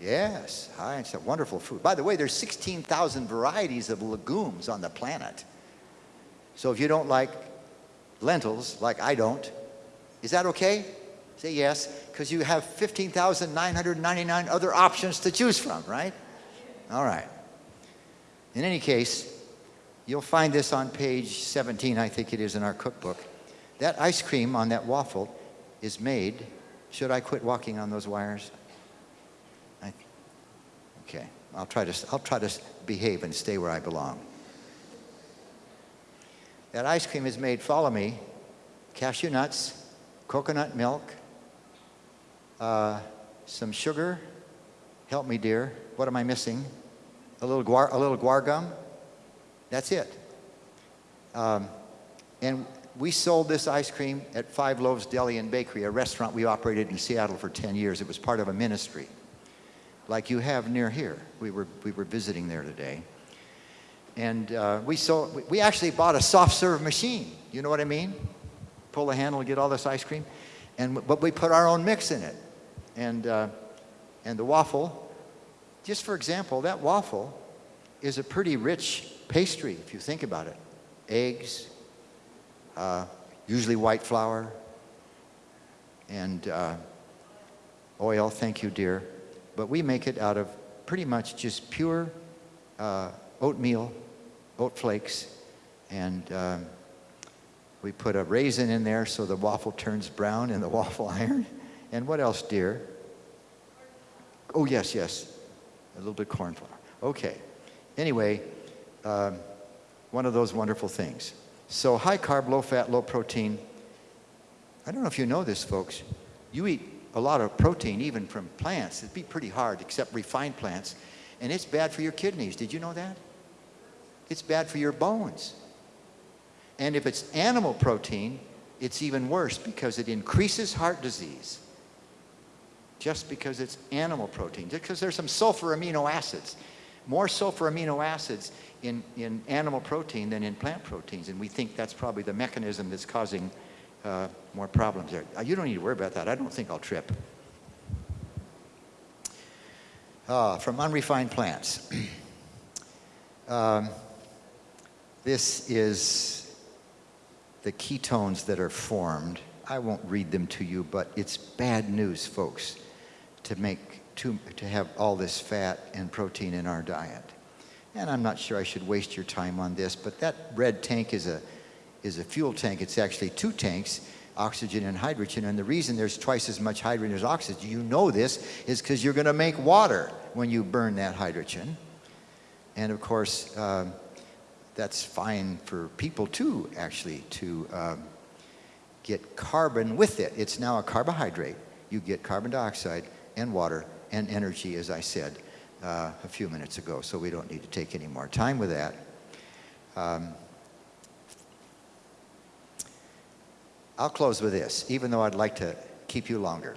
Yes, high in starch. Wonderful food. By the way, there's 16,000 varieties of legumes on the planet. So if you don't like lentils, like I don't, is that okay? Say yes, because you have 15,999 other options to choose from, right? All right. In any case, you'll find this on page 17, I think it is in our cookbook. That ice cream on that waffle is made. Should I quit walking on those wires? I, okay, I'll try to I'll try to behave and stay where I belong. That ice cream is made, follow me, cashew nuts, coconut milk, uh, some sugar. Help me, dear. What am I missing? A little guar, a little guar gum. That's it. Um, and we sold this ice cream at Five Loaves Deli and Bakery, a restaurant we operated in Seattle for 10 years. It was part of a ministry, like you have near here. We were, we were visiting there today. And uh, we, sold, we actually bought a soft serve machine. You know what I mean? Pull the handle and get all this ice cream. And, but we put our own mix in it. And, uh, and the waffle, just for example, that waffle is a pretty rich pastry if you think about it. Eggs, uh, usually white flour, and uh, oil, thank you, dear. But we make it out of pretty much just pure uh, oatmeal oat flakes, and um, we put a raisin in there so the waffle turns brown in the waffle iron. And what else, dear? Oh, yes, yes. A little bit corn flour. Okay. Anyway, um, one of those wonderful things. So high carb, low fat, low protein. I don't know if you know this, folks. You eat a lot of protein even from plants. It'd be pretty hard, except refined plants. And it's bad for your kidneys. Did you know that? it's bad for your bones. And if it's animal protein, it's even worse because it increases heart disease. Just because it's animal protein, just because there's some sulfur amino acids. More sulfur amino acids in, in animal protein than in plant proteins. And we think that's probably the mechanism that's causing uh, more problems there. Uh, you don't need to worry about that. I don't think I'll trip. Uh, from unrefined plants. um, this is the ketones that are formed. I won't read them to you, but it's bad news, folks, to make to, to have all this fat and protein in our diet. And I'm not sure I should waste your time on this, but that red tank is a is a fuel tank. It's actually two tanks, oxygen and hydrogen. And the reason there's twice as much hydrogen as oxygen, you know this, is because you're going to make water when you burn that hydrogen. And of course, um, that's fine for people too, actually, to um, get carbon with it. It's now a carbohydrate. You get carbon dioxide and water and energy, as I said uh, a few minutes ago, so we don't need to take any more time with that. Um, I'll close with this, even though I'd like to keep you longer.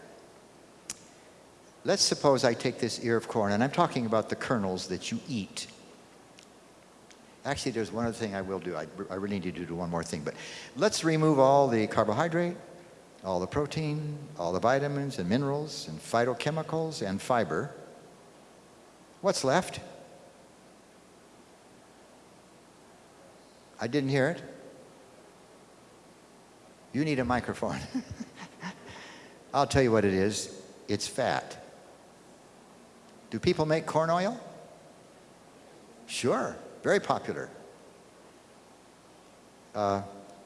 Let's suppose I take this ear of corn, and I'm talking about the kernels that you eat. Actually, there's one other thing I will do. I, I really need to do one more thing. But let's remove all the carbohydrate, all the protein, all the vitamins and minerals and phytochemicals and fiber. What's left? I didn't hear it. You need a microphone. I'll tell you what it is. It's fat. Do people make corn oil? Sure, very popular. Uh,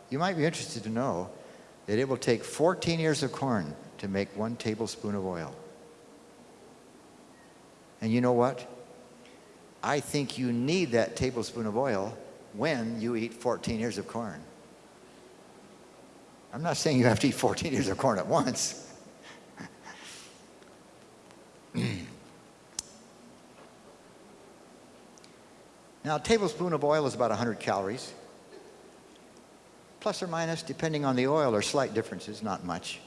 you might be interested to know that it will take 14 ears of corn to make one tablespoon of oil. And you know what? I think you need that tablespoon of oil when you eat 14 ears of corn. I'm not saying you have to eat 14 ears of corn at once. now, a tablespoon of oil is about 100 calories. Plus or minus, depending on the oil, or slight differences, not much.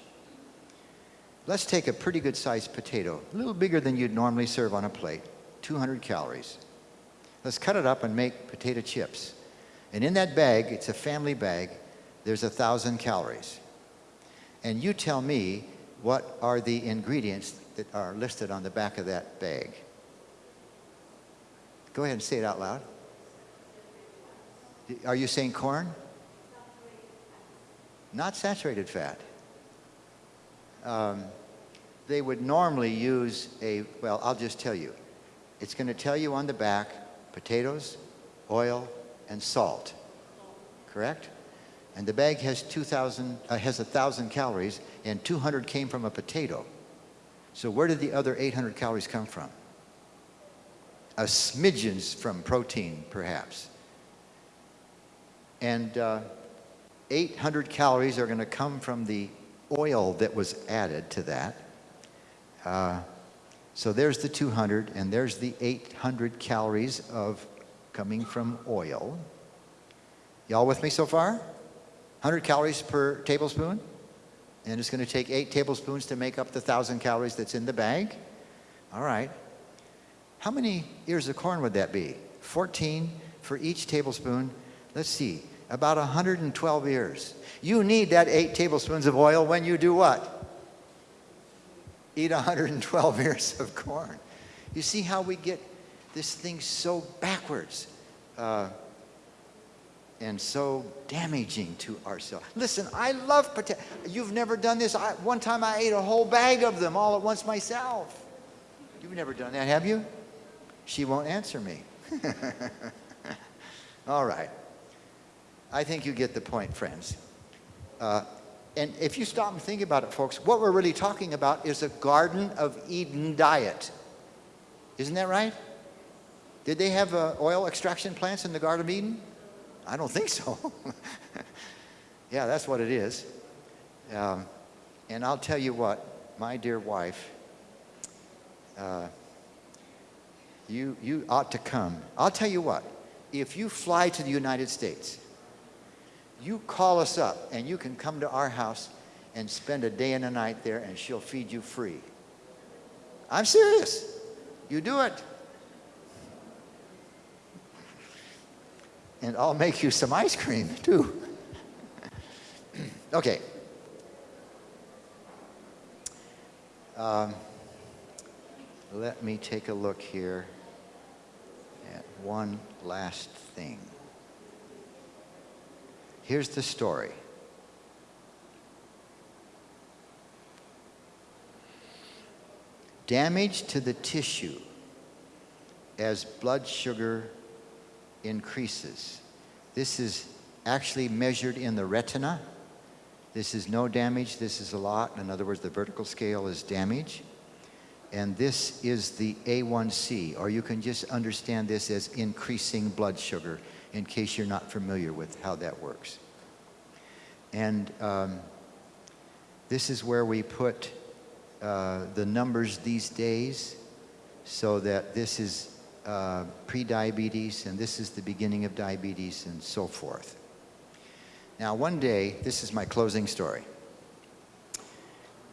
Let's take a pretty good sized potato, a little bigger than you'd normally serve on a plate, 200 calories. Let's cut it up and make potato chips. And in that bag, it's a family bag, there's a thousand calories. And you tell me what are the ingredients that are listed on the back of that bag. Go ahead and say it out loud. Are you saying corn? Not saturated fat. Um, they would normally use a, well, I'll just tell you. It's going to tell you on the back potatoes, oil, and salt. Correct? And the bag has 2,000, uh, has 1,000 calories, and 200 came from a potato. So where did the other 800 calories come from? A smidgens from protein, perhaps. And uh, 800 calories are going to come from the oil that was added to that. Uh, so there's the 200, and there's the 800 calories of coming from oil. Y'all with me so far? 100 calories per tablespoon. And it's going to take eight tablespoons to make up the 1,000 calories that's in the bag. All right. How many ears of corn would that be? 14 for each tablespoon. Let's see, about 112 years. You need that eight tablespoons of oil when you do what? Eat 112 ears of corn. You see how we get this thing so backwards uh, and so damaging to ourselves. Listen, I love potato. You've never done this. I, one time I ate a whole bag of them all at once myself. You've never done that, have you? She won't answer me. all right. I think you get the point, friends. Uh, and if you stop and think about it, folks, what we're really talking about is a Garden of Eden diet. Isn't that right? Did they have uh, oil extraction plants in the Garden of Eden? I don't think so. yeah, that's what it is. Um, and I'll tell you what, my dear wife, uh, you, you ought to come. I'll tell you what, if you fly to the United States, you call us up and you can come to our house and spend a day and a night there and she'll feed you free. I'm serious. You do it. And I'll make you some ice cream too. okay. Um, let me take a look here at one last thing. Here's the story. Damage to the tissue as blood sugar increases. This is actually measured in the retina. This is no damage, this is a lot. In other words, the vertical scale is damage. and this is the A1C, or you can just understand this as increasing blood sugar in case you're not familiar with how that works. And um, this is where we put uh, the numbers these days so that this is uh, pre-diabetes and this is the beginning of diabetes and so forth. Now one day, this is my closing story.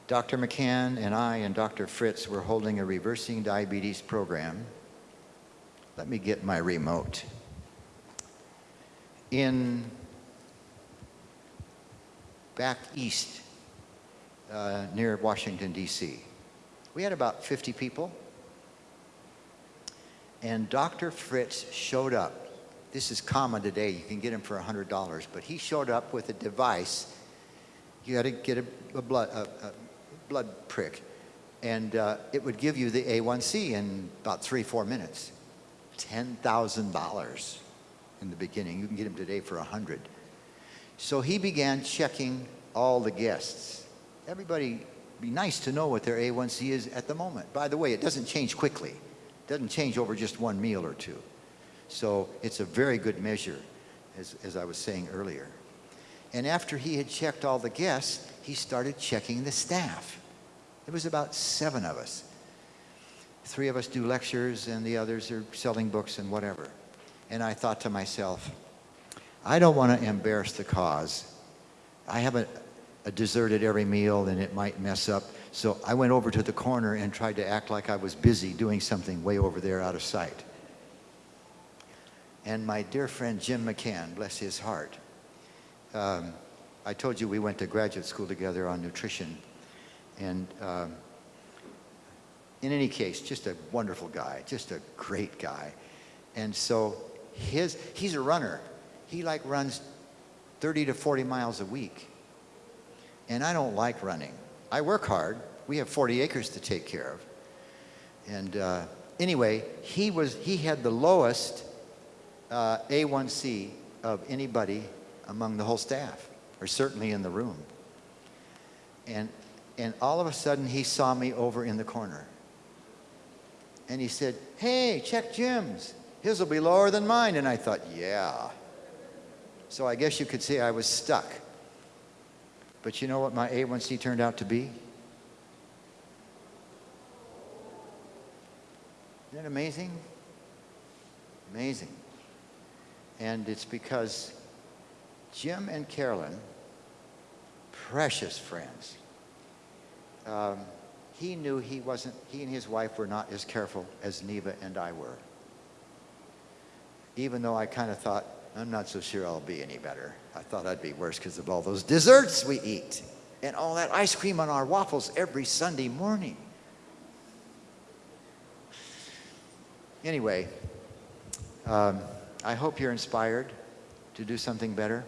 Dr. McCann and I and Dr. Fritz were holding a reversing diabetes program. Let me get my remote. In back east uh, near Washington, D.C. We had about 50 people. And Dr. Fritz showed up. This is common today. You can get him for $100. But he showed up with a device. You had to get a, a blood, a, a blood prick. And uh, it would give you the A1C in about three, four minutes. $10,000 in the beginning. You can get him today for 100 So he began checking all the guests. Everybody, be nice to know what their A1C is at the moment. By the way, it doesn't change quickly. It doesn't change over just one meal or two. So it's a very good measure, as, as I was saying earlier. And after he had checked all the guests, he started checking the staff. There was about seven of us. Three of us do lectures, and the others are selling books and whatever. And I thought to myself, I don't want to embarrass the cause. I have a, a dessert at every meal, and it might mess up. So I went over to the corner and tried to act like I was busy doing something way over there out of sight. And my dear friend Jim McCann, bless his heart, um, I told you we went to graduate school together on nutrition. And um, in any case, just a wonderful guy, just a great guy. And so his, he's a runner. He like runs 30 to 40 miles a week. And I don't like running. I work hard. We have 40 acres to take care of. And uh, anyway, he, was, he had the lowest uh, A1C of anybody among the whole staff, or certainly in the room. And, and all of a sudden, he saw me over in the corner. And he said, Hey, check Jim's. His will be lower than mine. And I thought, Yeah. So I guess you could say I was stuck. But you know what my A1C turned out to be? Isn't it amazing? Amazing. And it's because Jim and Carolyn, precious friends, um, he knew he wasn't, he and his wife were not as careful as Neva and I were. Even though I kind of thought, I'm not so sure I'll be any better. I thought I'd be worse because of all those desserts we eat and all that ice cream on our waffles every Sunday morning. Anyway, um, I hope you're inspired to do something better.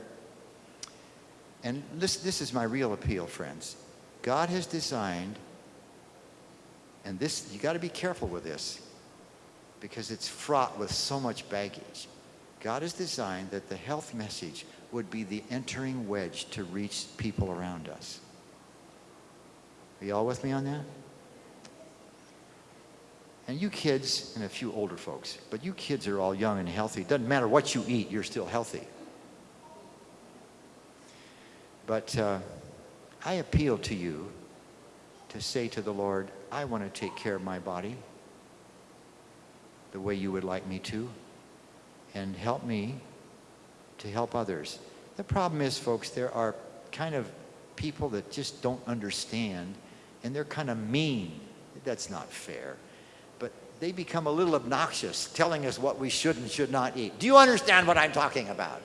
And this, this is my real appeal, friends. God has designed, and this, you got to be careful with this because it's fraught with so much baggage. God has designed that the health message would be the entering wedge to reach people around us. Are you all with me on that? And you kids, and a few older folks, but you kids are all young and healthy. It doesn't matter what you eat, you're still healthy. But uh, I appeal to you to say to the Lord, I want to take care of my body the way you would like me to, and help me to help others. The problem is, folks, there are kind of people that just don't understand, and they're kind of mean. That's not fair But they become a little obnoxious, telling us what we should and should not eat. Do you understand what I'm talking about?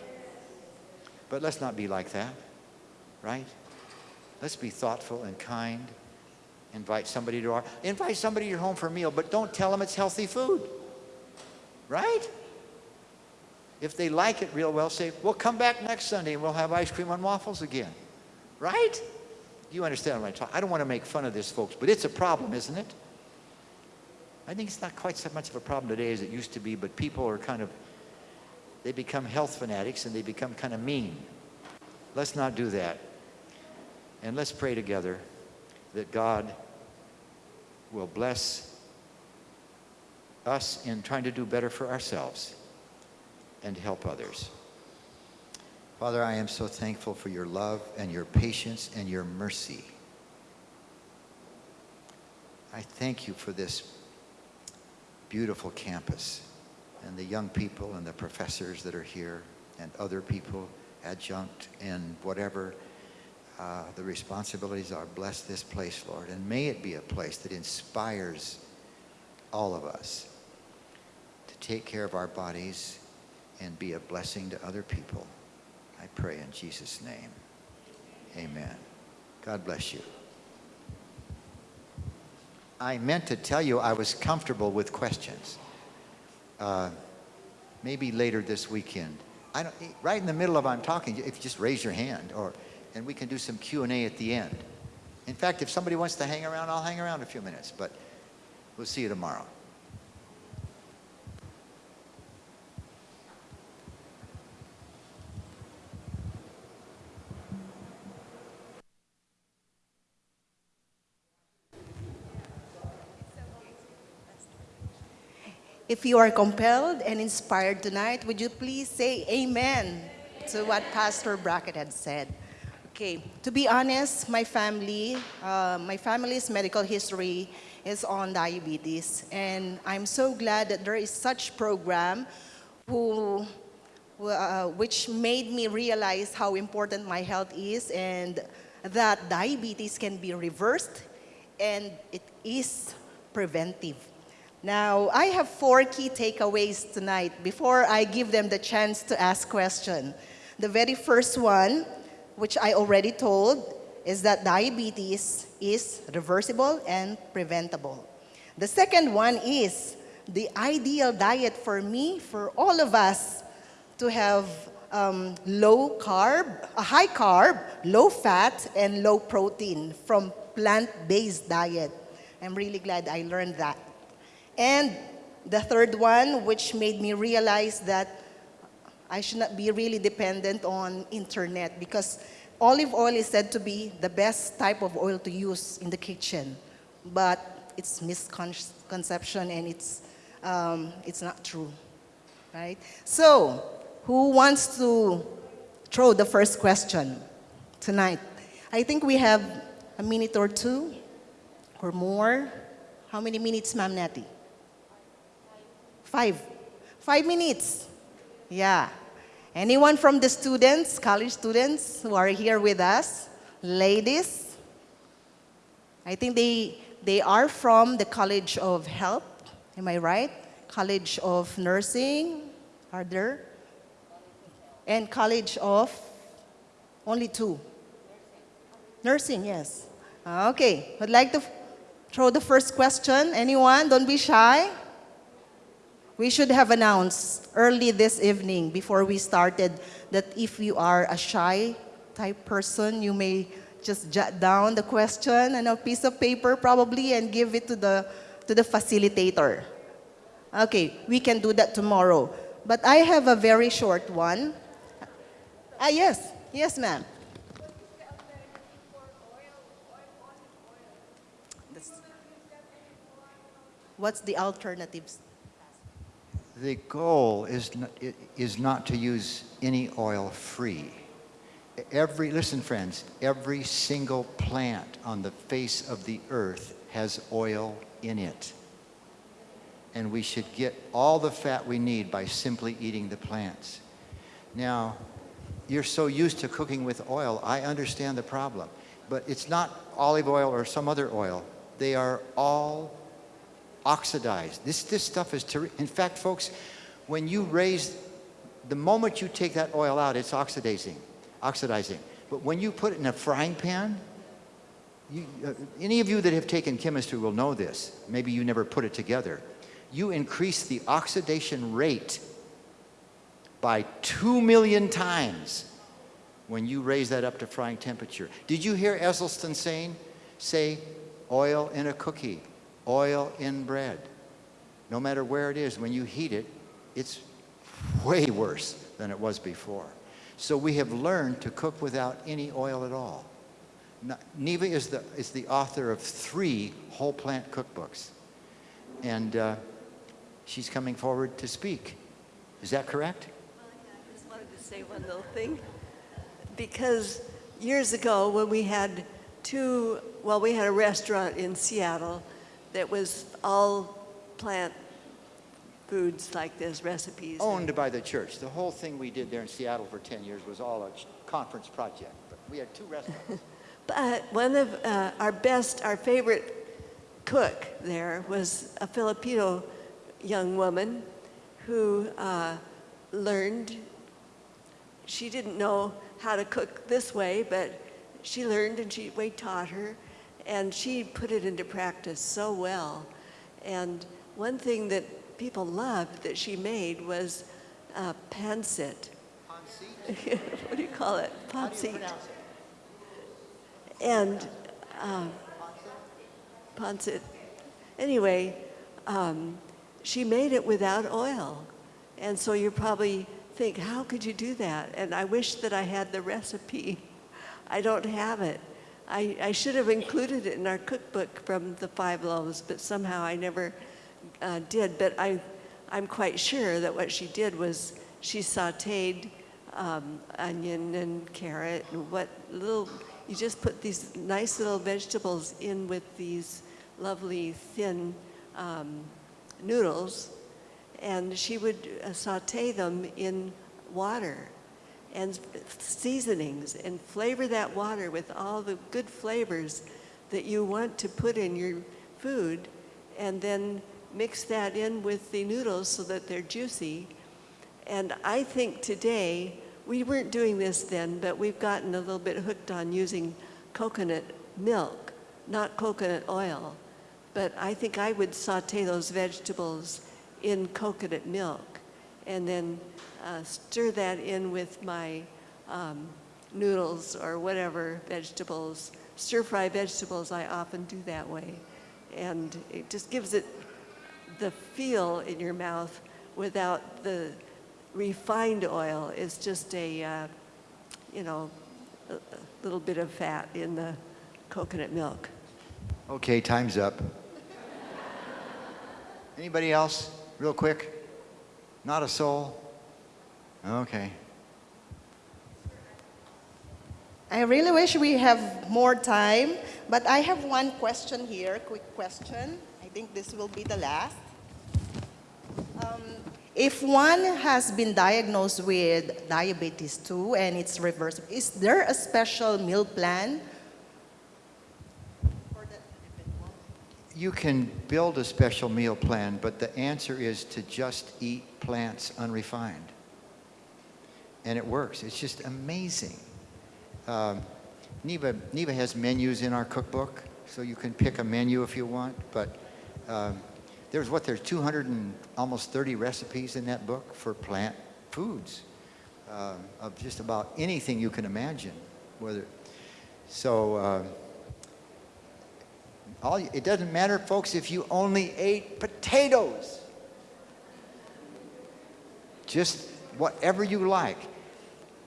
But let's not be like that, right? Let's be thoughtful and kind. Invite somebody to our invite somebody to your home for a meal, but don't tell them it's healthy food. Right? If they like it real well, say, "We'll come back next Sunday and we'll have ice cream and waffles again." Right? You understand what I'm talking? I don't want to make fun of this, folks, but it's a problem, isn't it? I think it's not quite so much of a problem today as it used to be, but people are kind of, they become health fanatics and they become kind of mean. Let's not do that. And let's pray together that God will bless us in trying to do better for ourselves and help others. Father, I am so thankful for your love and your patience and your mercy. I thank you for this beautiful campus and the young people and the professors that are here and other people, adjunct and whatever uh, the responsibilities are. Bless this place, Lord, and may it be a place that inspires all of us take care of our bodies and be a blessing to other people. I pray in Jesus' name. Amen. God bless you. I meant to tell you I was comfortable with questions. Uh, maybe later this weekend. I don't, right in the middle of I'm talking, if you just raise your hand, or and we can do some Q and A at the end. In fact, if somebody wants to hang around, I'll hang around a few minutes. But we'll see you tomorrow. If you are compelled and inspired tonight, would you please say amen to what Pastor Brackett had said? Okay, to be honest, my family, uh, my family's medical history is on diabetes, and I'm so glad that there is such program who, uh, which made me realize how important my health is and that diabetes can be reversed and it is preventive. Now, I have four key takeaways tonight before I give them the chance to ask questions. The very first one, which I already told, is that diabetes is reversible and preventable. The second one is the ideal diet for me, for all of us, to have um, low carb, a high carb, low fat, and low protein from plant-based diet. I'm really glad I learned that. And the third one, which made me realize that I should not be really dependent on internet because olive oil is said to be the best type of oil to use in the kitchen. But it's misconception and it's, um, it's not true, right? So, who wants to throw the first question tonight? I think we have a minute or two or more. How many minutes, Ma'am Natty? Five. Five minutes. Yeah. Anyone from the students, college students who are here with us? Ladies? I think they, they are from the College of Health. Am I right? College of Nursing. Are there? And College of? Only two. Nursing, yes. Okay. I'd like to throw the first question. Anyone? Don't be shy. We should have announced early this evening before we started that if you are a shy type person, you may just jot down the question on a piece of paper probably and give it to the, to the facilitator. Okay, we can do that tomorrow. But I have a very short one. Ah, yes. Yes, ma'am. What's the alternatives? The goal is not, is not to use any oil free. Every, listen friends, every single plant on the face of the earth has oil in it. And we should get all the fat we need by simply eating the plants. Now, you're so used to cooking with oil, I understand the problem. But it's not olive oil or some other oil. They are all oxidized. This, this stuff is. In fact, folks, when you raise, the moment you take that oil out, it's oxidizing, oxidizing. But when you put it in a frying pan, you, uh, any of you that have taken chemistry will know this. Maybe you never put it together. You increase the oxidation rate by two million times when you raise that up to frying temperature. Did you hear Esselstyn saying, say, oil in a cookie? Oil in bread. No matter where it is, when you heat it, it's way worse than it was before. So we have learned to cook without any oil at all. Neva is the, is the author of three whole plant cookbooks. And uh, she's coming forward to speak. Is that correct? well, I just wanted to say one little thing. Because years ago, when we had two, well, we had a restaurant in Seattle that was all plant foods like this, recipes. Owned by the church. The whole thing we did there in Seattle for 10 years was all a conference project. But we had two restaurants. But one of uh, our best, our favorite cook there was a Filipino young woman who uh, learned, she didn't know how to cook this way, but she learned and she, we taught her, and she put it into practice so well. And one thing that people loved that she made was uh, pancit. what do you call it? Pancit. And Ponset. Anyway, um, she made it without oil. And so you probably think, how could you do that? And I wish that I had the recipe. I don't have it. I, I should have included it in our cookbook from the five loaves, but somehow I never uh, did. But I, I'm quite sure that what she did was she sauteed um, onion and carrot and what little, you just put these nice little vegetables in with these lovely thin um, noodles, and she would uh, saute them in water and seasonings and flavor that water with all the good flavors that you want to put in your food, and then mix that in with the noodles so that they're juicy. And I think today, we weren't doing this then, but we've gotten a little bit hooked on using coconut milk, not coconut oil. But I think I would saute those vegetables in coconut milk and then uh, stir that in with my um, noodles or whatever vegetables. Stir fry vegetables, I often do that way. And it just gives it the feel in your mouth without the refined oil. It's just a, uh, you know, a, a little bit of fat in the coconut milk. Okay, time's up. Anybody else? Real quick? Not a soul? Okay. I really wish we have more time, but I have one question here, quick question. I think this will be the last. Um, if one has been diagnosed with diabetes 2 and it's reversible, is there a special meal plan? You can build a special meal plan, but the answer is to just eat plants unrefined. And it works. It's just amazing. Um, Neva, Neva has menus in our cookbook, so you can pick a menu if you want, but um, there's what, there's 200 and almost 30 recipes in that book for plant foods uh, of just about anything you can imagine. Whether, so, uh, all, it doesn't matter, folks, if you only ate potatoes. Just whatever you like,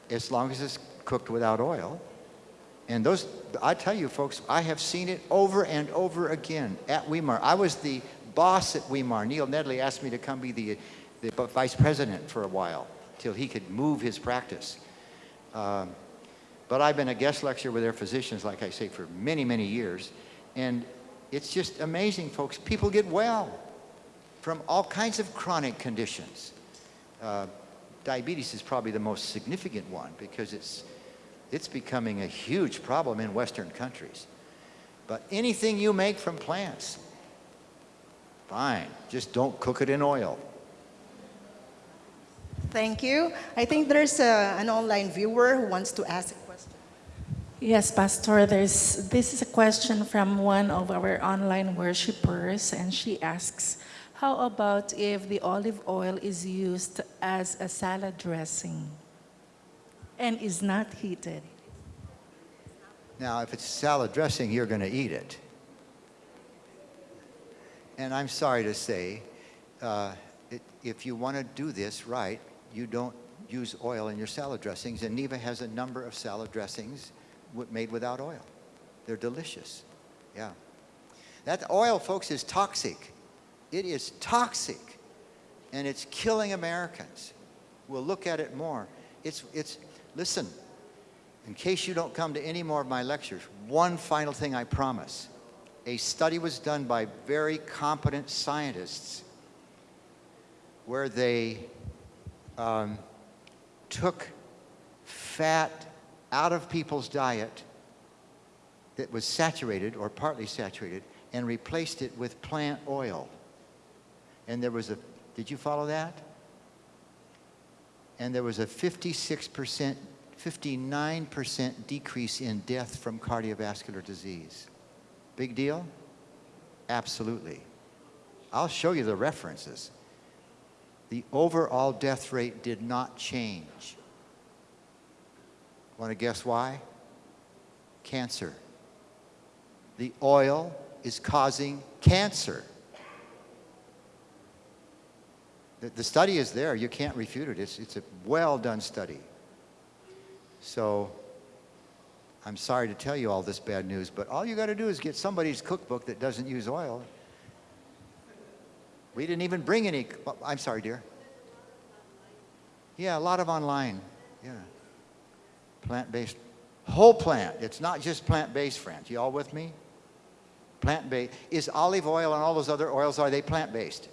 as long as it's cooked without oil. And those, I tell you, folks, I have seen it over and over again at Weimar. I was the boss at Weimar. Neil Nedley asked me to come be the, the vice president for a while till he could move his practice. Um, but I've been a guest lecturer with their physicians, like I say, for many, many years. And it's just amazing, folks. People get well from all kinds of chronic conditions. Uh, diabetes is probably the most significant one because it's, it's becoming a huge problem in Western countries. But anything you make from plants, fine. Just don't cook it in oil. Thank you. I think there's a, an online viewer who wants to ask a question. Yes, Pastor, there's, this is a question from one of our online worshipers, and she asks, how about if the olive oil is used as a salad dressing and is not heated? Now, if it's salad dressing, you're going to eat it. And I'm sorry to say, uh, it, if you want to do this right, you don't use oil in your salad dressings. And Neva has a number of salad dressings made without oil. They're delicious. Yeah. That oil, folks, is toxic. It is toxic. And it's killing Americans. We'll look at it more. It's, it's, listen, in case you don't come to any more of my lectures, one final thing I promise. A study was done by very competent scientists where they um, took fat out of people's diet that was saturated or partly saturated and replaced it with plant oil. And there was a, did you follow that? And there was a 56%, 59% decrease in death from cardiovascular disease. Big deal? Absolutely. I'll show you the references. The overall death rate did not change. Want to guess why? Cancer. The oil is causing cancer. The, the study is there. You can't refute it. It's, it's a well done study. So I'm sorry to tell you all this bad news, but all you got to do is get somebody's cookbook that doesn't use oil. We didn't even bring any. Oh, I'm sorry, dear. Yeah, a lot of online. Yeah. Plant based. Whole plant. It's not just plant based, friends. You all with me? Plant based. Is olive oil and all those other oils, are they plant based?